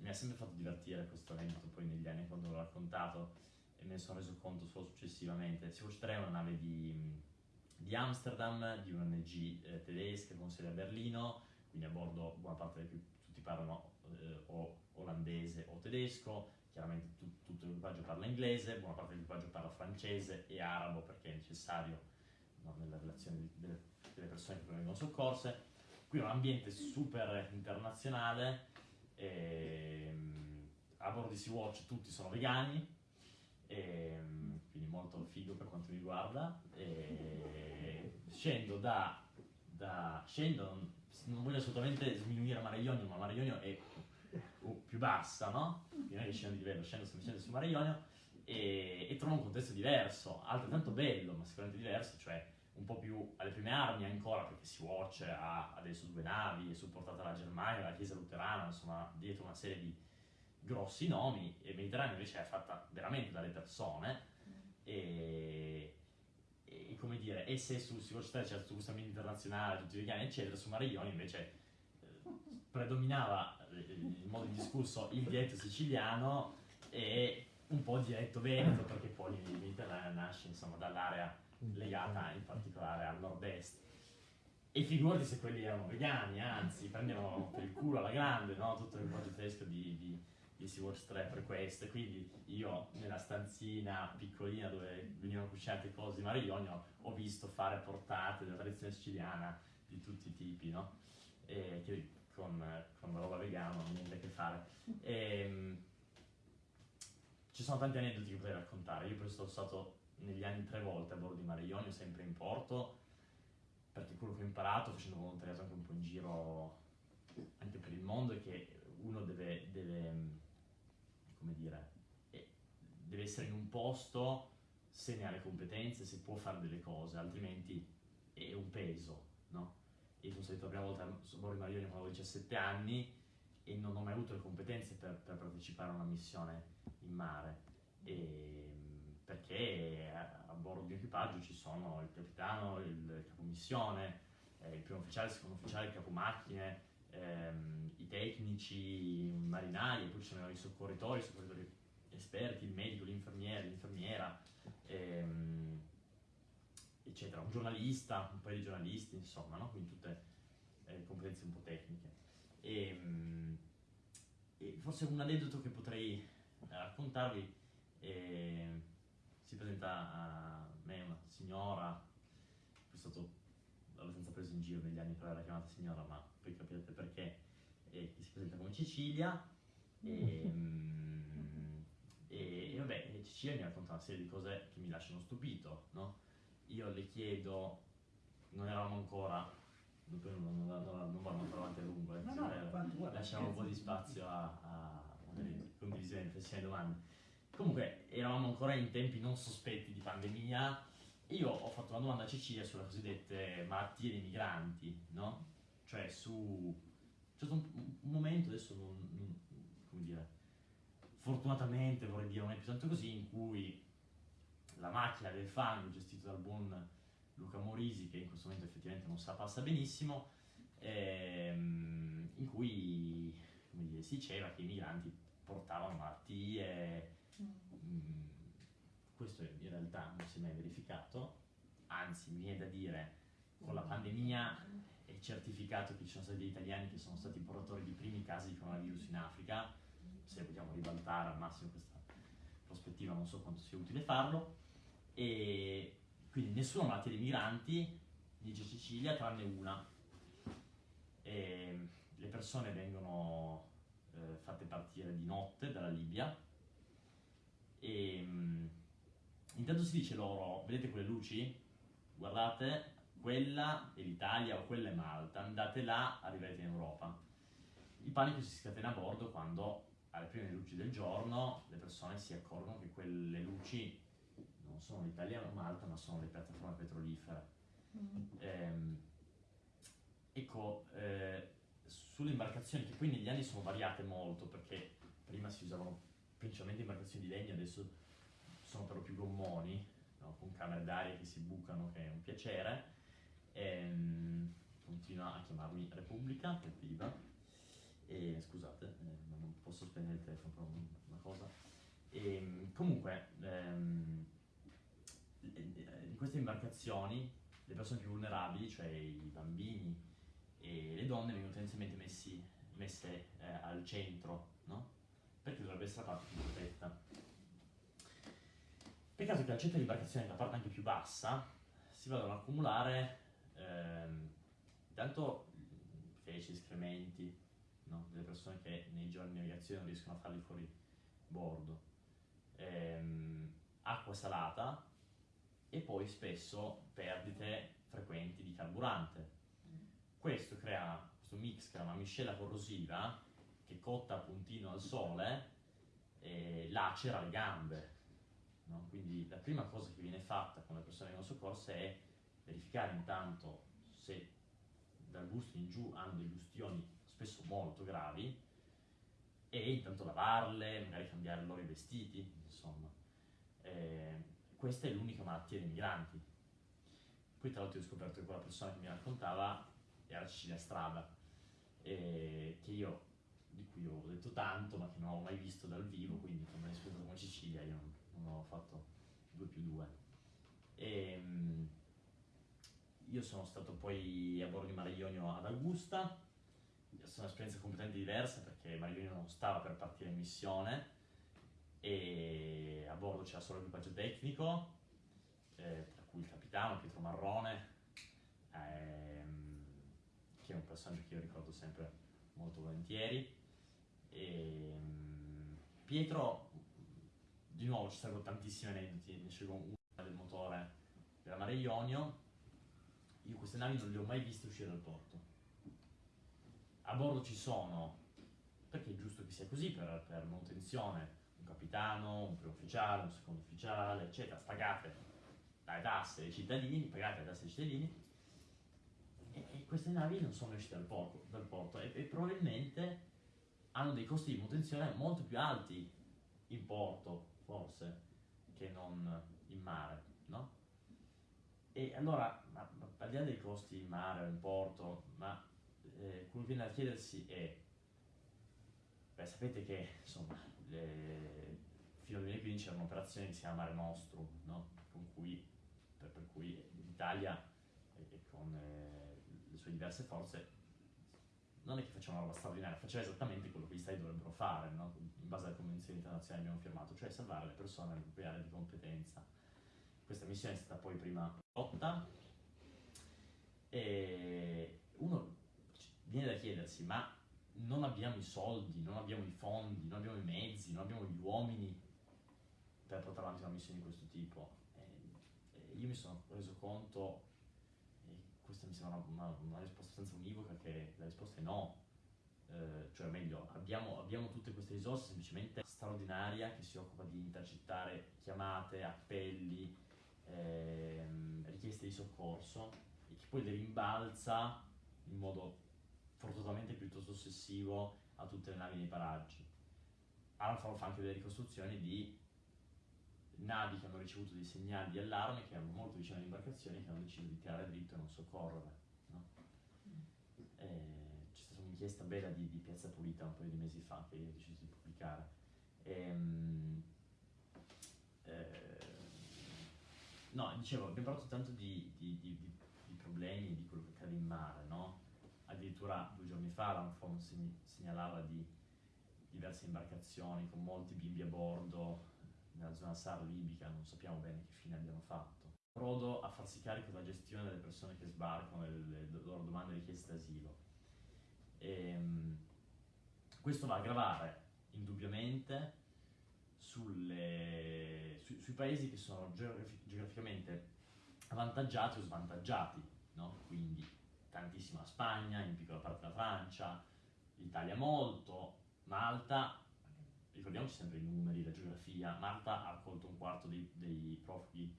mi ha sempre fatto divertire questo evento poi negli anni quando l'ho raccontato e me ne sono reso conto solo successivamente. Sea-Watch 3 è una nave di, di Amsterdam, di un'ONG eh, tedesca con sede a Berlino, quindi a bordo buona parte di cui tutti parlano eh, o olandese o tedesco, chiaramente tu, tutto l'equipaggio parla inglese, buona parte dell'equipaggio parla francese e arabo perché è necessario no, nella relazione delle, delle persone che vengono soccorse. Qui è un ambiente super internazionale ehm, a bordo di Sea-Watch tutti sono vegani, ehm, quindi molto figo per quanto mi riguarda. E, scendo da, da scendo, non voglio assolutamente sminuire Mare Ionio, ma Mare Ionio è più bassa, no? Quindi non è che scendo di livello, scendo semplicemente su Mare Ionio e, e trovo un contesto diverso, altrettanto bello, ma sicuramente diverso, cioè un po' più alle prime armi ancora, perché Sea-Watch ha adesso due navi, è supportata dalla Germania, dalla Chiesa Luterana, insomma, dietro una serie di grossi nomi, e Mediterraneo invece è fatta veramente dalle persone, e, e come dire, e se su Sea-Watch 3 c'era tutto questo ambiente internazionale, tutti vegani, eccetera, su Mariglioni invece eh, predominava eh, il modo di discorso il dialetto siciliano e un po' il dialetto veneto, perché poi il Mediterraneo nasce insomma dall'area legata in particolare al nord-est. E figurati se quelli erano vegani, anzi, prendevano per il culo alla grande, no? Tutto il progetto tedesco di, di, di Sea-Watch 3 per questo. Quindi io nella stanzina piccolina dove venivano cucinate cose di Mare Ionio ho visto fare portate della tradizione siciliana di tutti i tipi, no? E che con, con roba vegana non ha niente a che fare. E, ehm, ci sono tanti aneddoti che potrei raccontare. Io poi sono stato negli anni tre volte a bordo di Mare Ionio, sempre in porto, perché quello che ho imparato facendo volontariato anche un po' in giro anche per il mondo è che uno deve, deve come dire, deve essere in un posto se ne ha le competenze, se può fare delle cose, altrimenti è un peso, no? Io sono stato la prima volta a bordo Ionio quando avevo 17 anni e non ho mai avuto le competenze per, per partecipare a una missione in mare. E, perché a, a bordo di equipaggio ci sono il capitano, il capomissione, eh, il primo ufficiale, il secondo ufficiale, il capomacchine, ehm, i tecnici, i marinai, poi ci sono i soccorritori, i soccorritori esperti, il medico, l'infermiera, l'infermiera, ehm, eccetera, un giornalista, un paio di giornalisti, insomma, no? quindi tutte eh, competenze un po' tecniche. E, mm, e forse un aneddoto che potrei eh, raccontarvi, eh, si presenta a me una signora, che è stato abbastanza preso in giro negli anni per averla chiamata signora, ma poi capirete perché, che si presenta come Cecilia. E, mm, e, e vabbè, Cecilia mi racconta una serie di cose che mi lasciano stupito, no? Io le chiedo, non eravamo ancora, non, non, non, non ancora avanti a lungo, eh, No, no, guarda, lasciamo un po' di spazio a, a magari condivisione, riflessioni e domande. Comunque, eravamo ancora in tempi non sospetti di pandemia. Io ho fatto una domanda a Cecilia sulle cosiddette malattie dei migranti, no? Cioè su... C'è stato un, un momento, adesso non, non- come dire, fortunatamente vorrei dire più tanto così, in cui la macchina del fango gestita dal buon Luca Morisi, che in questo momento effettivamente non sa passa benissimo, ehm, in cui dire, si diceva che i migranti portavano malattie, mm, questo in realtà non si è mai verificato, anzi mi viene da dire con la pandemia è certificato che ci sono stati degli italiani che sono stati portatori di primi casi di coronavirus in Africa, se vogliamo ribaltare al massimo questa prospettiva non so quanto sia utile farlo, e quindi nessuna malattia dei migranti, dice Cecilia, tranne una. E le persone vengono eh, fatte partire di notte dalla Libia e mm, intanto si dice loro, vedete quelle luci? Guardate, quella è l'Italia o quella è Malta, andate là, arriverete in Europa. Il panico si scatena a bordo quando alle prime luci del giorno le persone si accorgono che quelle luci non sono l'Italia o Malta, ma sono le piattaforme petrolifere. Ehm, ecco, eh, sulle imbarcazioni, che poi negli anni sono variate molto, perché prima si usavano principalmente imbarcazioni di legno, adesso sono però più gommoni, no? con camere d'aria che si bucano, che è un piacere. Ehm, continua a chiamarmi Repubblica, evviva. E scusate, eh, non posso spegnere il telefono per un- una cosa. Ehm, comunque, ehm, in queste imbarcazioni le persone più vulnerabili, cioè i bambini e le donne, vengono tendenzialmente messi, messe eh, al centro, no? Perché dovrebbe essere la parte più protetta. Peccato che al centro dell'imbarcazione, nella parte anche più bassa, si vadano ad accumulare ehm, intanto feci, escrementi, no? delle persone che nei giorni di navigazione non riescono a farli fuori bordo, ehm, acqua salata e poi spesso perdite frequenti di carburante. Questo crea, questo mix crea una miscela corrosiva che cotta a puntino al sole e lacera le gambe. no? Quindi la prima cosa che viene fatta quando le persone vengono soccorse è verificare intanto se dal busto in giù hanno delle ustioni spesso molto gravi e intanto lavarle, magari cambiare loro i vestiti, insomma. Eh, questa è l'unica malattia dei migranti. Poi tra l'altro ho scoperto che quella persona che mi raccontava era Cecilia Strada, eh, che io, di cui ho detto tanto, ma che non ho mai visto dal vivo, quindi quando mi risposto come Cecilia io non, non ho fatto 2 più 2. E, mm, io sono stato poi a bordo di Mare Ionio ad Augusta, stata un'esperienza completamente diversa perché Mare Ionio non stava per partire in missione e a bordo c'era solo l'equipaggio tecnico, eh, tra cui il capitano Pietro Marrone, ehm, che è un personaggio che io ricordo sempre molto volentieri. E, mm, Pietro, di nuovo ci sarebbero tantissimi aneddoti, ne scelgo uno del motore della Mare Ionio. Io queste navi non le ho mai viste uscire dal porto. A bordo ci sono, perché è giusto che sia così per, per manutenzione, un capitano, un primo ufficiale, un secondo ufficiale, eccetera, pagate dalle tasse dei cittadini, pagate le tasse dei cittadini, e, e queste navi non sono uscite dal porto, dal porto e, e probabilmente hanno dei costi di manutenzione molto più alti in porto, forse, che non in mare, no? E allora, ma, ma, al di là dei costi in mare o in porto, ma eh, quello che viene da chiedersi è, beh, sapete che insomma, le, fino al 2015 c'era un'operazione che si chiama Mare Nostrum, no? cui, per, per, cui l'Italia e, e con eh, le sue diverse forze non è che faceva una roba straordinaria, faceva esattamente quello che gli stati dovrebbero fare, no? in base alle convenzioni internazionali che abbiamo firmato, cioè salvare le persone nelle proprie aree di competenza. Questa missione è stata poi prima lotta e uno viene da chiedersi, ma non abbiamo i soldi, non abbiamo i fondi, non abbiamo i mezzi, non abbiamo gli uomini per portare avanti una missione di questo tipo. E, io mi sono reso conto, questa mi sembra una, una, una risposta senza univoca, che la risposta è no. Eh, cioè meglio, abbiamo, abbiamo, tutte queste risorse semplicemente straordinaria che si occupa di intercettare chiamate, appelli, ehm, richieste di soccorso e che poi le rimbalza in modo forzatamente piuttosto ossessivo a tutte le navi nei paraggi. Alfa fa anche delle ricostruzioni di navi che hanno ricevuto dei segnali di allarme che erano molto vicine alle imbarcazioni che hanno deciso di tirare dritto e non soccorrere. No? c'è stata un'inchiesta bella di, di, Piazza Pulita un paio di mesi fa che io ho deciso di pubblicare. E, ehm, eh, no, dicevo, abbiamo parlato tanto di, di, di, problemi, di quello che accade in mare, no? Addirittura due giorni fa l'Anfon segnalava di diverse imbarcazioni con molti bimbi a bordo nella zona SAR libica, non sappiamo bene che fine abbiano fatto. Prodo a farsi carico della gestione delle persone che sbarcano e le loro domande di richiesta d'asilo. Ehm, questo va a gravare indubbiamente sulle, su, sui paesi che sono geografi, geograficamente avvantaggiati o svantaggiati, no? quindi tantissima Spagna, in piccola parte la Francia, l'Italia molto, Malta ricordiamoci sempre i numeri, la geografia, Malta ha accolto un quarto dei, dei profughi,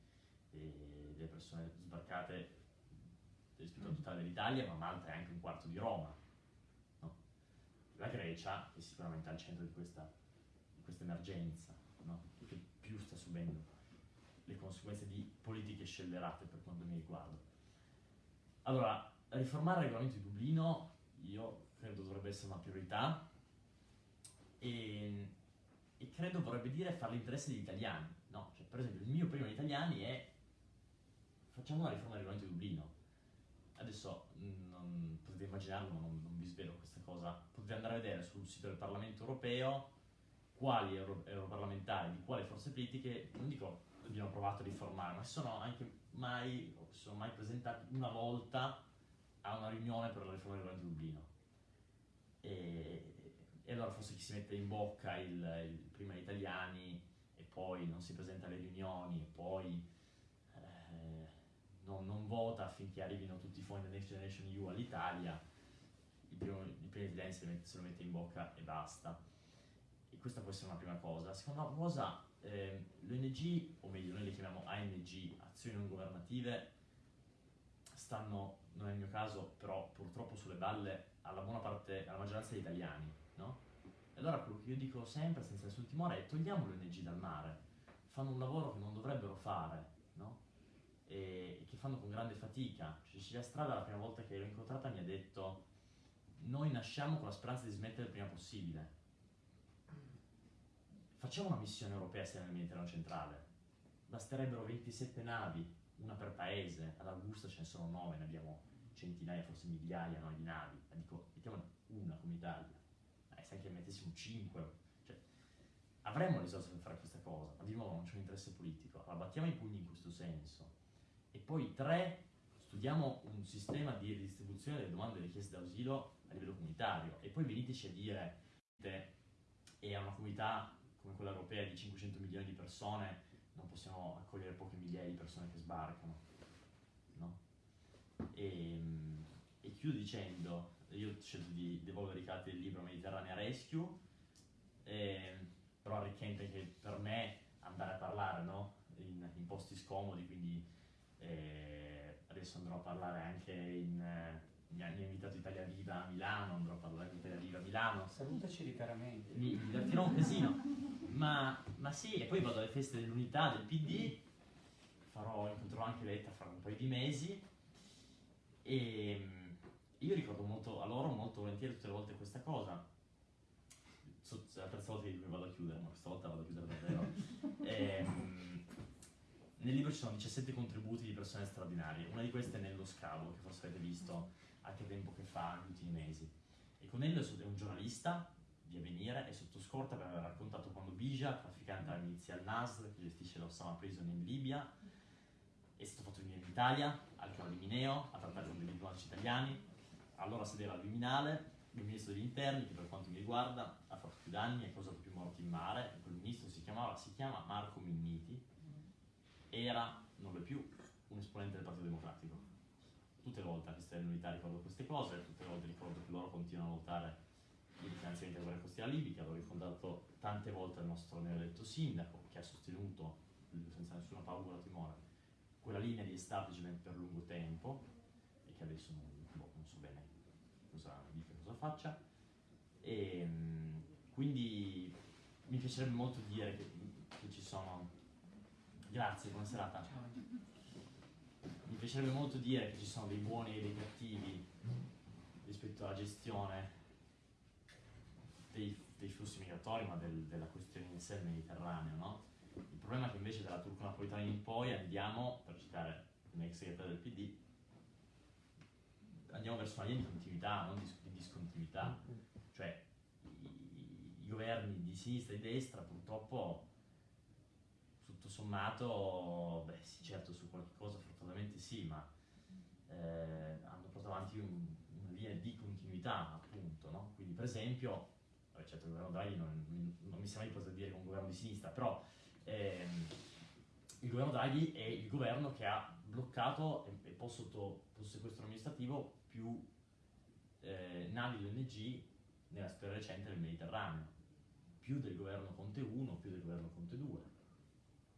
e delle persone sbarcate rispetto al totale dell'Italia, ma Malta è anche un quarto di Roma. No? La Grecia è sicuramente al centro di questa, di questa emergenza, no? che più sta subendo le conseguenze di politiche scellerate per quanto mi riguarda. Allora, riformare il regolamento di Dublino io credo dovrebbe essere una priorità e e credo vorrebbe dire fare l'interesse degli italiani, no? Cioè, per esempio, il mio primo agli italiani è facciamo una riforma del regolamento di Dublino. Adesso mm, non, potete immaginarlo, ma non, non, vi svelo questa cosa. Potete andare a vedere sul sito del Parlamento europeo quali euro, europarlamentari di quali forze politiche, non dico abbiamo provato a riformare, ma si sono anche mai, sono mai presentati una volta a una riunione per la riforma del regolamento di Dublino. E, e allora forse chi si mette in bocca il, il, prima gli italiani e poi non si presenta alle riunioni e poi eh, non, non, vota affinché arrivino tutti i fondi del Next Generation EU all'Italia, il primo, il primo italiano se, lo mette in bocca e basta. E questa può essere una prima cosa. Seconda cosa, eh, l'ONG, o meglio noi le chiamiamo ANG, azioni non governative, stanno, non è il mio caso, però purtroppo sulle balle alla buona parte, alla maggioranza degli italiani no? E allora quello che io dico sempre, senza nessun timore, è togliamo le ONG dal mare, fanno un lavoro che non dovrebbero fare, no? E, e che fanno con grande fatica. Cecilia Strada la prima volta che l'ho incontrata mi ha detto noi nasciamo con la speranza di smettere il prima possibile. Facciamo una missione europea sia nel Mediterraneo centrale. Basterebbero 27 navi, una per paese, ad Augusta ce ne sono 9, ne abbiamo centinaia, forse migliaia no, di navi. Dico, mettiamone una come Italia se anche mettessimo 5, cioè, avremmo le risorse per fare questa cosa, ma di nuovo non c'è un interesse politico. Allora battiamo i pugni in questo senso. E poi tre, studiamo un sistema di ridistribuzione delle domande e richieste d'asilo a livello comunitario e poi veniteci a dire e a una comunità come quella europea di 500 milioni di persone non possiamo accogliere poche migliaia di persone che sbarcano. No? E, e chiudo dicendo, io ho scelto di devolvere i carte del libro Mediterranea Rescue, eh, però arricchente che per me andare a parlare no? in, in, posti scomodi, quindi eh, adesso andrò a parlare anche in, mi ha, mi ha invitato Italia Viva a Milano, andrò a parlare di Italia Viva a Milano. Salutaci di caramente. Mi, mi divertirò un casino. Ma, ma sì, e poi vado alle feste dell'unità del PD, farò, incontrerò anche Letta fra un paio di mesi e mm, io ricordo molto a loro molto volentieri tutte le volte questa cosa. So- è la terza volta che vado a chiudere, ma questa volta vado a chiudere davvero. Ehm, nel libro ci sono 17 contributi di persone straordinarie, una di queste è Nello Scavo, che forse avete visto anche tempo che fa, negli ultimi mesi. E con Nello è un giornalista di Avvenire e sotto scorta per aver raccontato quando Bija, trafficante alla milizia al-Nasr, che gestisce l'Osama Prison in Libia, è stato fatto venire in Italia, al Caro di Mineo, a trattare con dei diplomatici italiani, allora sedeva al Viminale, il ministro degli interni, che per quanto mi riguarda ha fatto più danni, ha causato più morti in mare, quel ministro si, chiamava, si chiama Marco Minniti, era, non lo è più, un esponente del Partito Democratico. Tutte le volte a queste unità ricordo queste cose, tutte le volte ricordo che loro continuano a votare il finanziamento della guerra costiera libica, l'ho ricordato tante volte al nostro neoeletto sindaco, che ha sostenuto, senza nessuna paura o timore, quella linea di establishment per lungo tempo, e che adesso non, boh, non so bene cosa dica, cosa faccia. E, mm, quindi mi piacerebbe molto dire che, che ci sono... Grazie, buona serata. Mi piacerebbe molto dire che ci sono dei buoni e dei cattivi rispetto alla gestione dei, dei flussi migratori, ma del- della questione in sé del Mediterraneo, no? Il problema è che invece dalla turco-napolitana in poi andiamo, per citare un ex segretario del PD, andiamo verso una linea di continuità, non di, di discontinuità. Cioè, i, i governi di sinistra e di destra purtroppo, tutto sommato, beh sì, certo su qualche cosa fortunatamente sì, ma eh, hanno portato avanti un- una linea di continuità, appunto, no? Quindi, per esempio, vabbè, certo il governo Draghi non, non mi sembra di poter dire che è un governo di sinistra, però ehm, il governo Draghi è il governo che ha bloccato e, e posto sotto, posto sequestro amministrativo più eh, navi di ONG nella storia recente del Mediterraneo, più del governo Conte 1, più del governo Conte 2,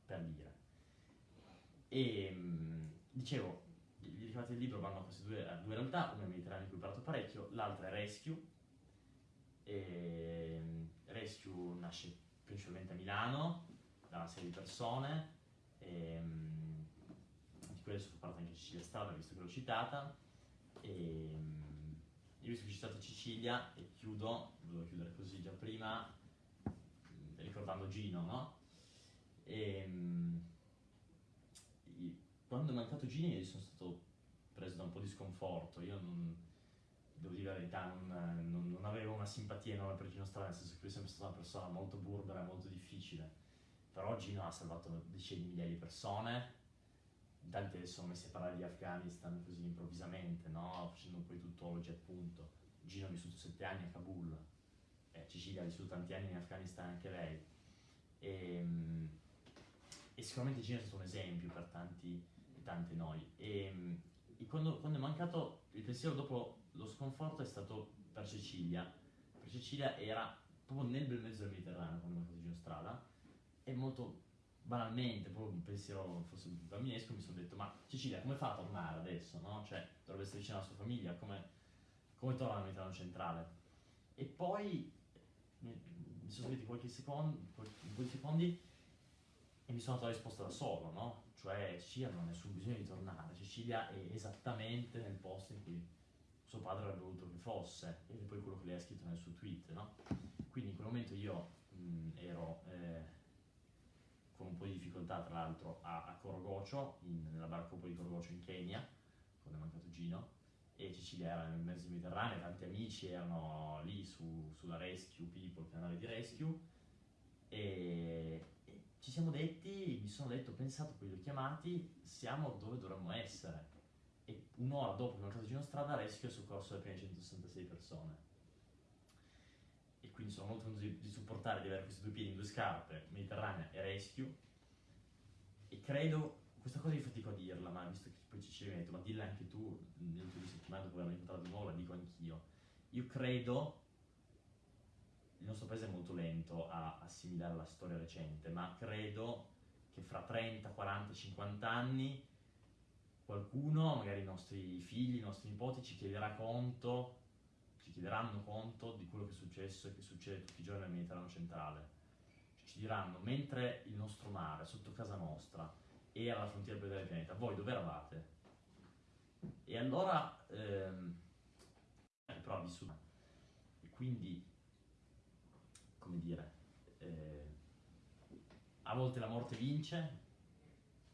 per dire. E mh, dicevo, i ricavati del libro vanno a queste due, a due realtà, una è Mediterraneo di cui ho parlato parecchio, l'altra è Rescue. E, mh, Rescue nasce principalmente a Milano, da una serie di persone, e, mh, di adesso fa parte anche Cecilia Strada, visto che l'ho citata. E, mh, io visto ho citato Cecilia e chiudo, volevo chiudere così già prima, mh, ricordando Gino, no? E, i- quando è mancato Gino io sono stato preso da un po' di sconforto, io non, devo dire la verità, non, non- non avevo una simpatia enorme per Gino Strada, nel senso che lui è sempre stata una persona molto burbera, molto difficile, però Gino ha salvato decine di migliaia di persone, tanti adesso sono messi a parlare di Afghanistan così improvvisamente, no? facendo poi tuttologi appunto. Gino ha vissuto sette anni a Kabul, eh, Cecilia ha vissuto tanti anni in Afghanistan anche lei. E, mm, e sicuramente Gino è stato un esempio per tanti e tante noi. E, mm, e quando, quando è mancato, il pensiero dopo lo sconforto è stato per Cecilia. Per Cecilia era proprio nel bel mezzo del Mediterraneo quando è mancato Gino Strada e molto banalmente, proprio un pensiero forse bambinesco, mi sono detto ma Cecilia come fa a tornare adesso, no? Cioè dovrebbe essere vicino alla sua famiglia, come, come torna al Mediterraneo centrale? E poi mi, sono seguiti qualche secondo, di secondi e mi sono dato la risposta da solo, no? Cioè Cecilia non ha nessun bisogno di tornare, Cecilia è esattamente nel posto in cui suo padre avrebbe voluto che fosse, ed è poi quello che lei ha scritto nel suo tweet, no? Quindi in quel momento io mh, ero eh, con un po' di difficoltà, tra l'altro, a, a Korogocho, in- nella barcopoli di Korogocho in Kenya, quando è mancato Gino, e Cecilia era nel mezzo Mediterraneo, tanti amici erano lì su- sulla Rescue People, canale di Rescue, e, e ci siamo detti, mi sono detto, pensato, poi li ho chiamati, siamo dove dovremmo essere. E un'ora dopo che è mancato Gino Strada, Rescue ha soccorso le prime 166 persone. Quindi sono molto contento di, di supportare, di avere questi due piedi in due scarpe, Mediterranea e Rescue. E credo, questa cosa io fatico a dirla, ma visto che poi ci ci rimetto, ma dilla anche tu, nelle ultime settimane dopo averla incontrato di nuovo, la dico anch'io. Io credo, il nostro paese è molto lento a assimilare la storia recente, ma credo che fra 30, 40, 50 anni qualcuno, magari i nostri figli, i nostri nipoti, ci chiederà conto, ci chiederanno conto di quello che è successo e che succede tutti i giorni nel Mediterraneo centrale. Ci diranno, mentre il nostro mare, sotto casa nostra, era la frontiera più del pianeta, voi dove eravate? E allora, ehm, però ha vissuto. E quindi, come dire, eh, a volte la morte vince,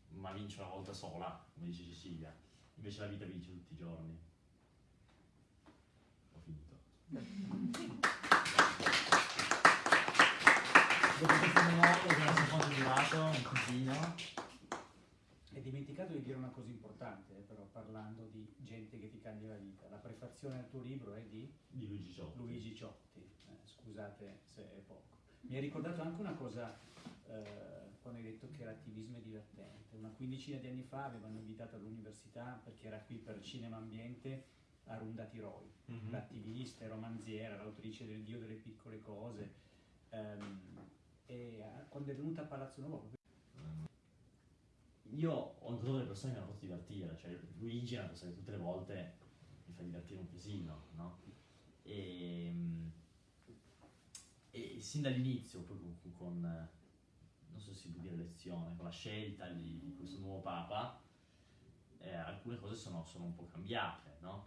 ma vince una volta sola, come dice Cecilia. Invece la vita vince tutti i giorni. Dopo questo monologo che so quanto è durato, un pochino. Hai dimenticato di dire una cosa importante, eh, però, parlando di gente che ti cambia la vita. La prefazione al tuo libro è di Di Luigi Ciotti. Luigi Ciotti. Eh, scusate se è poco. Mi hai ricordato anche una cosa eh, quando hai detto che l'attivismo è divertente. Una quindicina di anni fa avevano invitato all'università, perché era qui per Cinema Ambiente, Arunda Tiroi, Mhm. l'attivista e romanziera, l'autrice del Dio delle piccole cose. Ehm, e eh, quando è venuta a Palazzo Nuovo, proprio Io ho incontrato delle persone che mi hanno fatto divertire, cioè Luigi è una persona che tutte le volte mi fa divertire un casino, no? E, e sin dall'inizio, poi con, con, eh, non so se si può dire lezione, con la scelta di, di questo nuovo Papa, eh, alcune cose sono, sono un po' cambiate, no?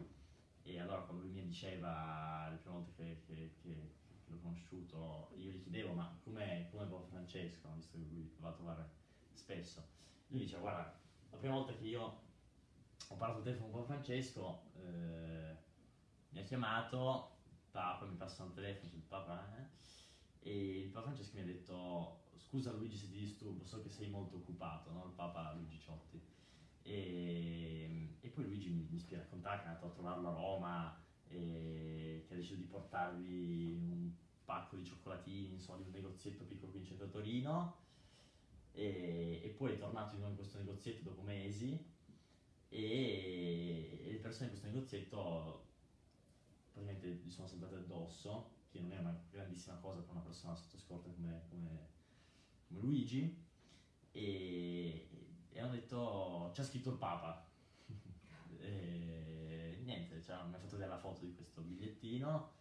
E allora quando lui mi diceva le prime volte che, che- che- l'ho conosciuto, io gli chiedevo ma come come Papa Francesco, visto che lui va a trovare spesso, lui diceva guarda, la prima volta che io ho parlato al telefono con Papa Francesco, eh, mi ha chiamato, Papa mi passa il telefono, il Papa, eh, e il Papa Francesco mi ha detto scusa Luigi se ti disturbo, so che sei molto occupato, no? il Papa Luigi Ciotti. E, e poi Luigi mi, mi spiega raccontare che è andato a trovarlo a Roma e che ha deciso di portargli un pacco di cioccolatini, insomma, di un negozietto piccolo qui in centro a Torino. E, e poi è tornato di in questo negozietto dopo mesi e, e le persone in questo negozietto praticamente gli sono saltate addosso, che non è una grandissima cosa per una persona sotto scorta come, come- come Luigi, e, e hanno detto c'è scritto il Papa. e niente, cioè, mi ha fatto vedere la foto di questo bigliettino.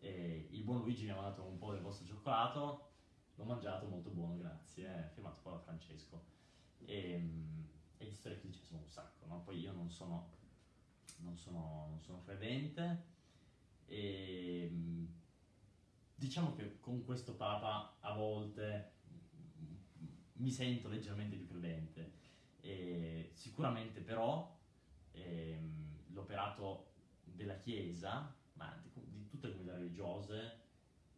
E il buon Luigi mi ha mandato un po' del vostro cioccolato, l'ho mangiato, molto buono, grazie. Firmato Papa Francesco. E, e di storie così ce ne sono un sacco, no? Poi io non sono, non sono, non sono credente. E mm, diciamo che con questo Papa a volte mi sento leggermente più credente. E sicuramente però ehm, l'operato della Chiesa, ma di, di tutte le comunità religiose,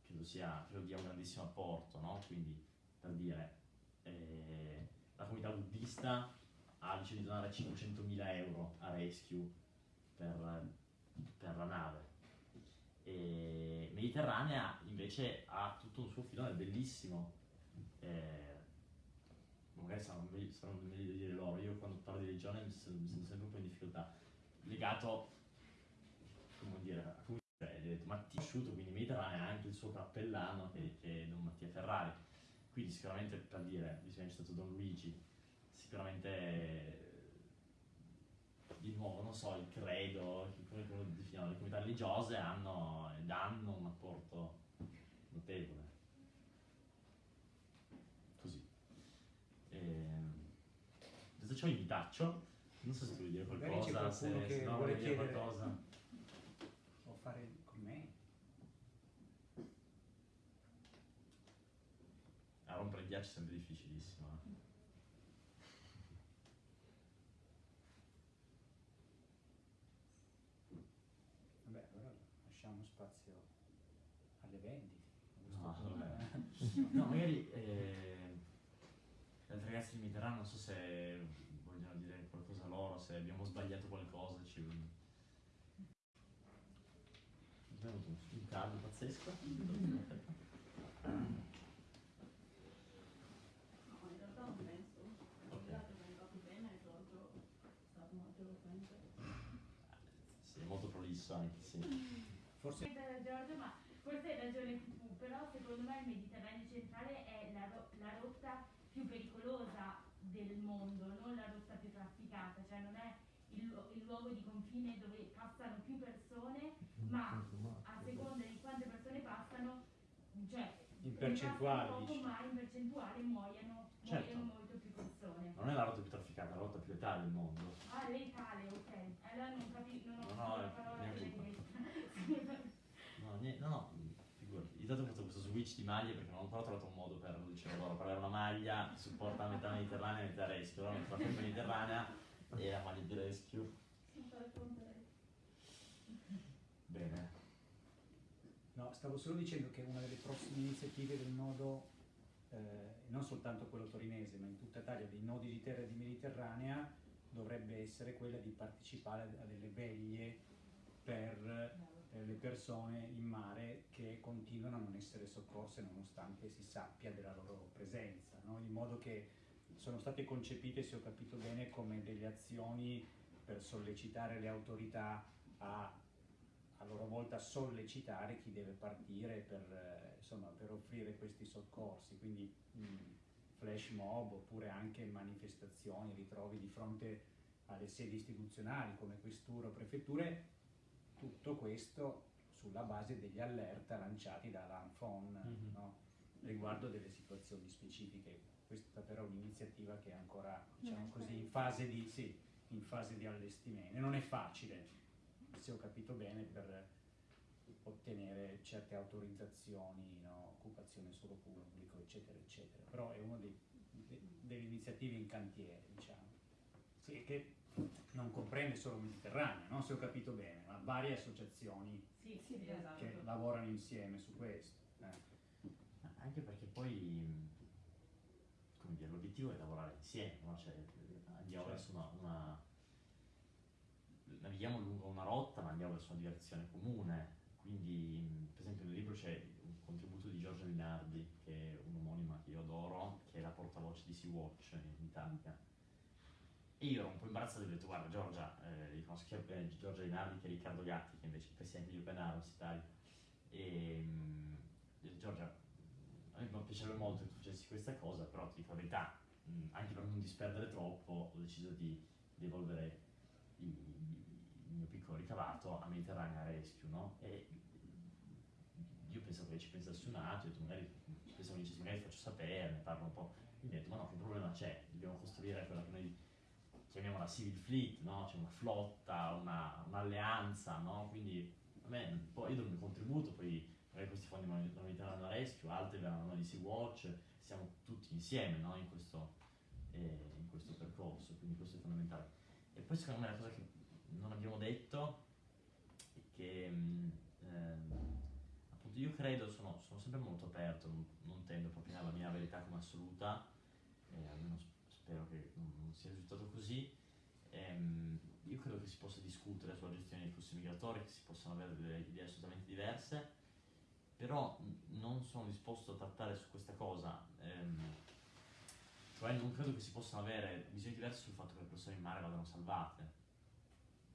credo, sia, credo dia un grandissimo apporto, no? Quindi, per dire, eh, la comunità buddista ha deciso di donare 500.000 euro a Rescue per, per la nave. E Mediterranea invece ha tutto un suo filone bellissimo. eh, magari saranno meglio, saranno meglio di dire loro. Io quando parlo di religione mi sento, mi sento sempre un po' in difficoltà. Legato, come dire, a dire, gli ho detto Mattia Asciutto, quindi Mediterranea ha anche il suo cappellano che, che è Don Mattia Ferrari. Quindi sicuramente per dire, visto che è stato Don Luigi, sicuramente di nuovo, non so, il credo, come lo definiamo, le comunità religiose hanno e danno un apporto notevole. Così. Ehm, Detto ciò, vi taccio. Non so se tu vuoi dire qualcosa, se, se no vuole dire qualcosa. o fare con me. A rompere il ghiaccio è sempre difficilissimo. eh. Vabbè, allora lasciamo spazio alle vendite. No. No, magari eh, le altre ragazze di Mediterraneo non so se vogliono dire qualcosa loro, se abbiamo sbagliato qualcosa. Ci... Un, un caldo pazzesco. No, in realtà non penso. Ok. L'ha presentato bene, tra l'altro è stato molto. Sì, prolisso anche, sì. Forse da Giorgio, ma forse hai ragione tu, però secondo me il Mediterraneo centrale è la, ro- la rotta più pericolosa del mondo, non la rotta più trafficata, cioè non è il, il luogo di confine dove passano più persone, ma a seconda di quante persone passano, cioè In percentuale, poco, dici. ma in percentuale muoiono, Certo. muoiono molto più persone. Non è la rotta più trafficata, è la rotta più letale del mondo. Ah, lei tale, ok. Allora non capisco, non ho No, no, la parola colpa. detta. No, no, no, figurati. Intanto ho fatto questo switch di maglie perché non ho trovato un dicevo loro, per avere una maglia che supporta la metà mediterranea e metà rescue. Allora la felpa mediterranea e la maglia di rescue. Bene. No, stavo solo dicendo che una delle prossime iniziative del nodo, eh, non soltanto quello torinese, ma in tutta Italia, dei nodi di terra di Mediterranea, dovrebbe essere quella di partecipare a delle veglie per le persone in mare che continuano a non essere soccorse nonostante si sappia della loro presenza, no? in modo che sono state concepite, se ho capito bene, come delle azioni per sollecitare le autorità a a loro volta sollecitare chi deve partire per, eh, insomma, per offrire questi soccorsi, quindi mh, flash mob oppure anche manifestazioni, ritrovi di fronte alle sedi istituzionali come questure o prefetture, tutto questo sulla base degli allerta lanciati dall'ANFON Mhm. no? riguardo delle situazioni specifiche. Questa però è un'iniziativa che è ancora diciamo così, in pronta. fase di, sì, in fase di allestimento. E non è facile, se ho capito bene, per ottenere certe autorizzazioni, no? occupazione solo pubblico, eccetera, eccetera. Però è una delle iniziative in cantiere, diciamo. Sì, che non comprende solo il Mediterraneo, no? se ho capito bene, ma varie associazioni Sì, Sì, esatto. che lavorano insieme su questo. eh. Anche perché poi, mh, come dire, l'obiettivo è lavorare insieme, no? Cioè, andiamo Certo. verso una, una- navighiamo lungo una rotta, ma andiamo verso una direzione comune. Quindi, per esempio, nel libro c'è un contributo di Giorgia Linardi, che è un'omonima che io adoro, che è la portavoce di Sea-Watch in Italia. E io ero un po' imbarazzato e ho detto, guarda Giorgia, eh, li conosco sia bene Giorgia Linardi che Riccardo Gatti, che invece è il presidente di Open Arms Italia. E mh, ho detto, Giorgia, a me mi piacerebbe molto che tu facessi questa cosa, però ti dico la verità, mh, anche per non disperdere troppo, ho deciso di devolvere il, il mio piccolo ricavato a Mediterranea Rescue, no? E io pensavo che ci pensassi un attimo, ho detto, magari pensavo che magari faccio sapere, ne parlo un po'. Quindi ho detto, ma no, che problema c'è? Dobbiamo costruire quella che noi chiamiamo la civil fleet, no? C'è una flotta, una- un'alleanza, no? Quindi a me, poi io do il mio contributo, poi magari questi fondi vanno vanno Mediterranea Rescue, altri verranno di Sea Watch, siamo tutti insieme, no? In questo, eh, in questo percorso, quindi questo è fondamentale. E poi secondo me la cosa che non abbiamo detto è che mh, ehm, appunto io credo, sono, sono sempre molto aperto, non, non tendo a propinare la mia verità come assoluta, e almeno spero che non, non sia risultato così. Ehm, io credo che si possa discutere sulla gestione dei flussi migratori, che si possano avere delle idee assolutamente diverse, però non sono disposto a trattare su questa cosa. ehm, cioè non credo che si possano avere visioni diverse sul fatto che le persone in mare vadano salvate.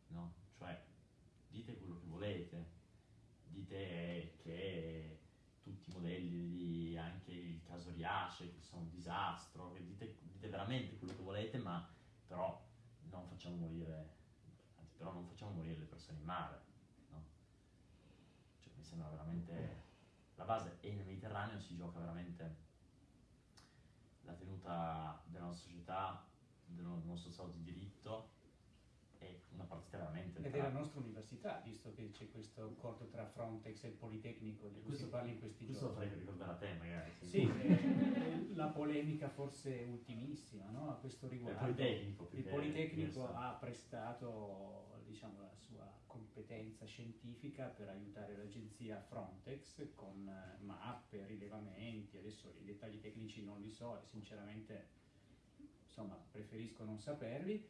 No? Cioè, dite quello che volete, dite che tutti i modelli, anche il caso Riace, che sono un disastro, che dite, dite veramente quello che volete, ma però non facciamo morire, anzi però non facciamo morire le persone in mare. No? Cioè, mi sembra veramente la base e nel Mediterraneo si gioca veramente la tenuta della nostra società, del no- nostro Stato di diritto una partita veramente E tra- della nostra università, visto che c'è questo accordo tra Frontex e il Politecnico di cui Questo- si parla in questi questo giorni. farei ricordare a te magari Sì, eh, la polemica forse ultimissima no? a questo il riguardo. Politecnico più Il Politecnico ha prestato diciamo, la sua competenza scientifica per aiutare l'agenzia Frontex con eh, mappe, rilevamenti, adesso i dettagli tecnici non li so e sinceramente insomma, preferisco non saperli,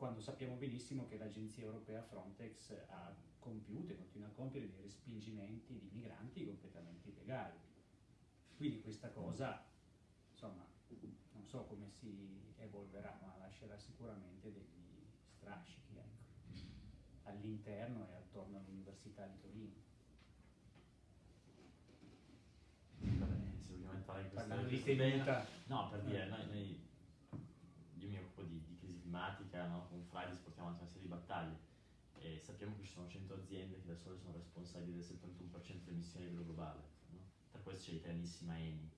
quando sappiamo benissimo che l'agenzia europea Frontex ha compiuto e continua a compiere dei respingimenti di migranti completamente illegali. Quindi questa cosa, insomma, non so come si evolverà, ma lascerà sicuramente degli strascichi ecco, all'interno e attorno all'Università di Torino. Vabbè, entrare in questa Parlando di tenuta, No, per dire, noi, noi climatica, no? con Fridays portiamo avanti una serie di battaglie e sappiamo che ci sono 100 aziende che da sole sono responsabili del 71% delle emissioni a livello globale, no? tra queste c'è l'italianissima Eni,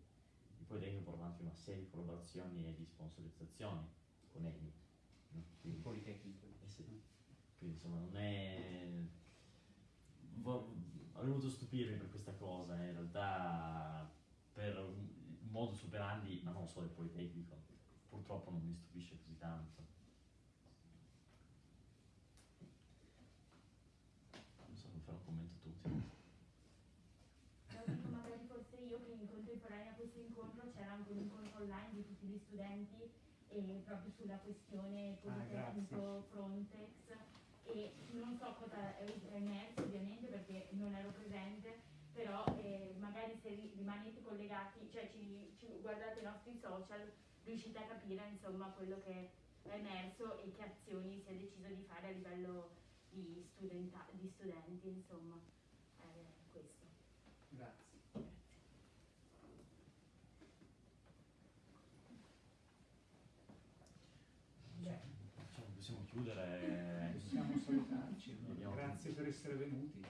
e poi dentro portano anche una serie di collaborazioni e di sponsorizzazioni con Eni. No? Il Quindi, Politecnico. eh sì. Quindi insomma non è... avrei voluto stupirmi per questa cosa, eh, in realtà per un modus operandi, ma non solo del Politecnico, purtroppo non mi stupisce così tanto. Non so, mi fare un commento tu. sì. Lo dico magari forse io che in contemporanea a questo incontro c'era anche un incontro online di tutti gli studenti e proprio sulla questione Politecnico Frontex. E non so cosa è emerso ovviamente perché non ero presente, però eh, magari se ri- rimanete collegati, cioè ci, ci guardate i nostri social, riuscite a capire insomma quello che è emerso e che azioni si è deciso di fare a livello di, studenta- di studenti, insomma, è questo. Grazie. Diciamo, possiamo chiudere. Possiamo salutarci. Vediamo. Grazie per essere venuti.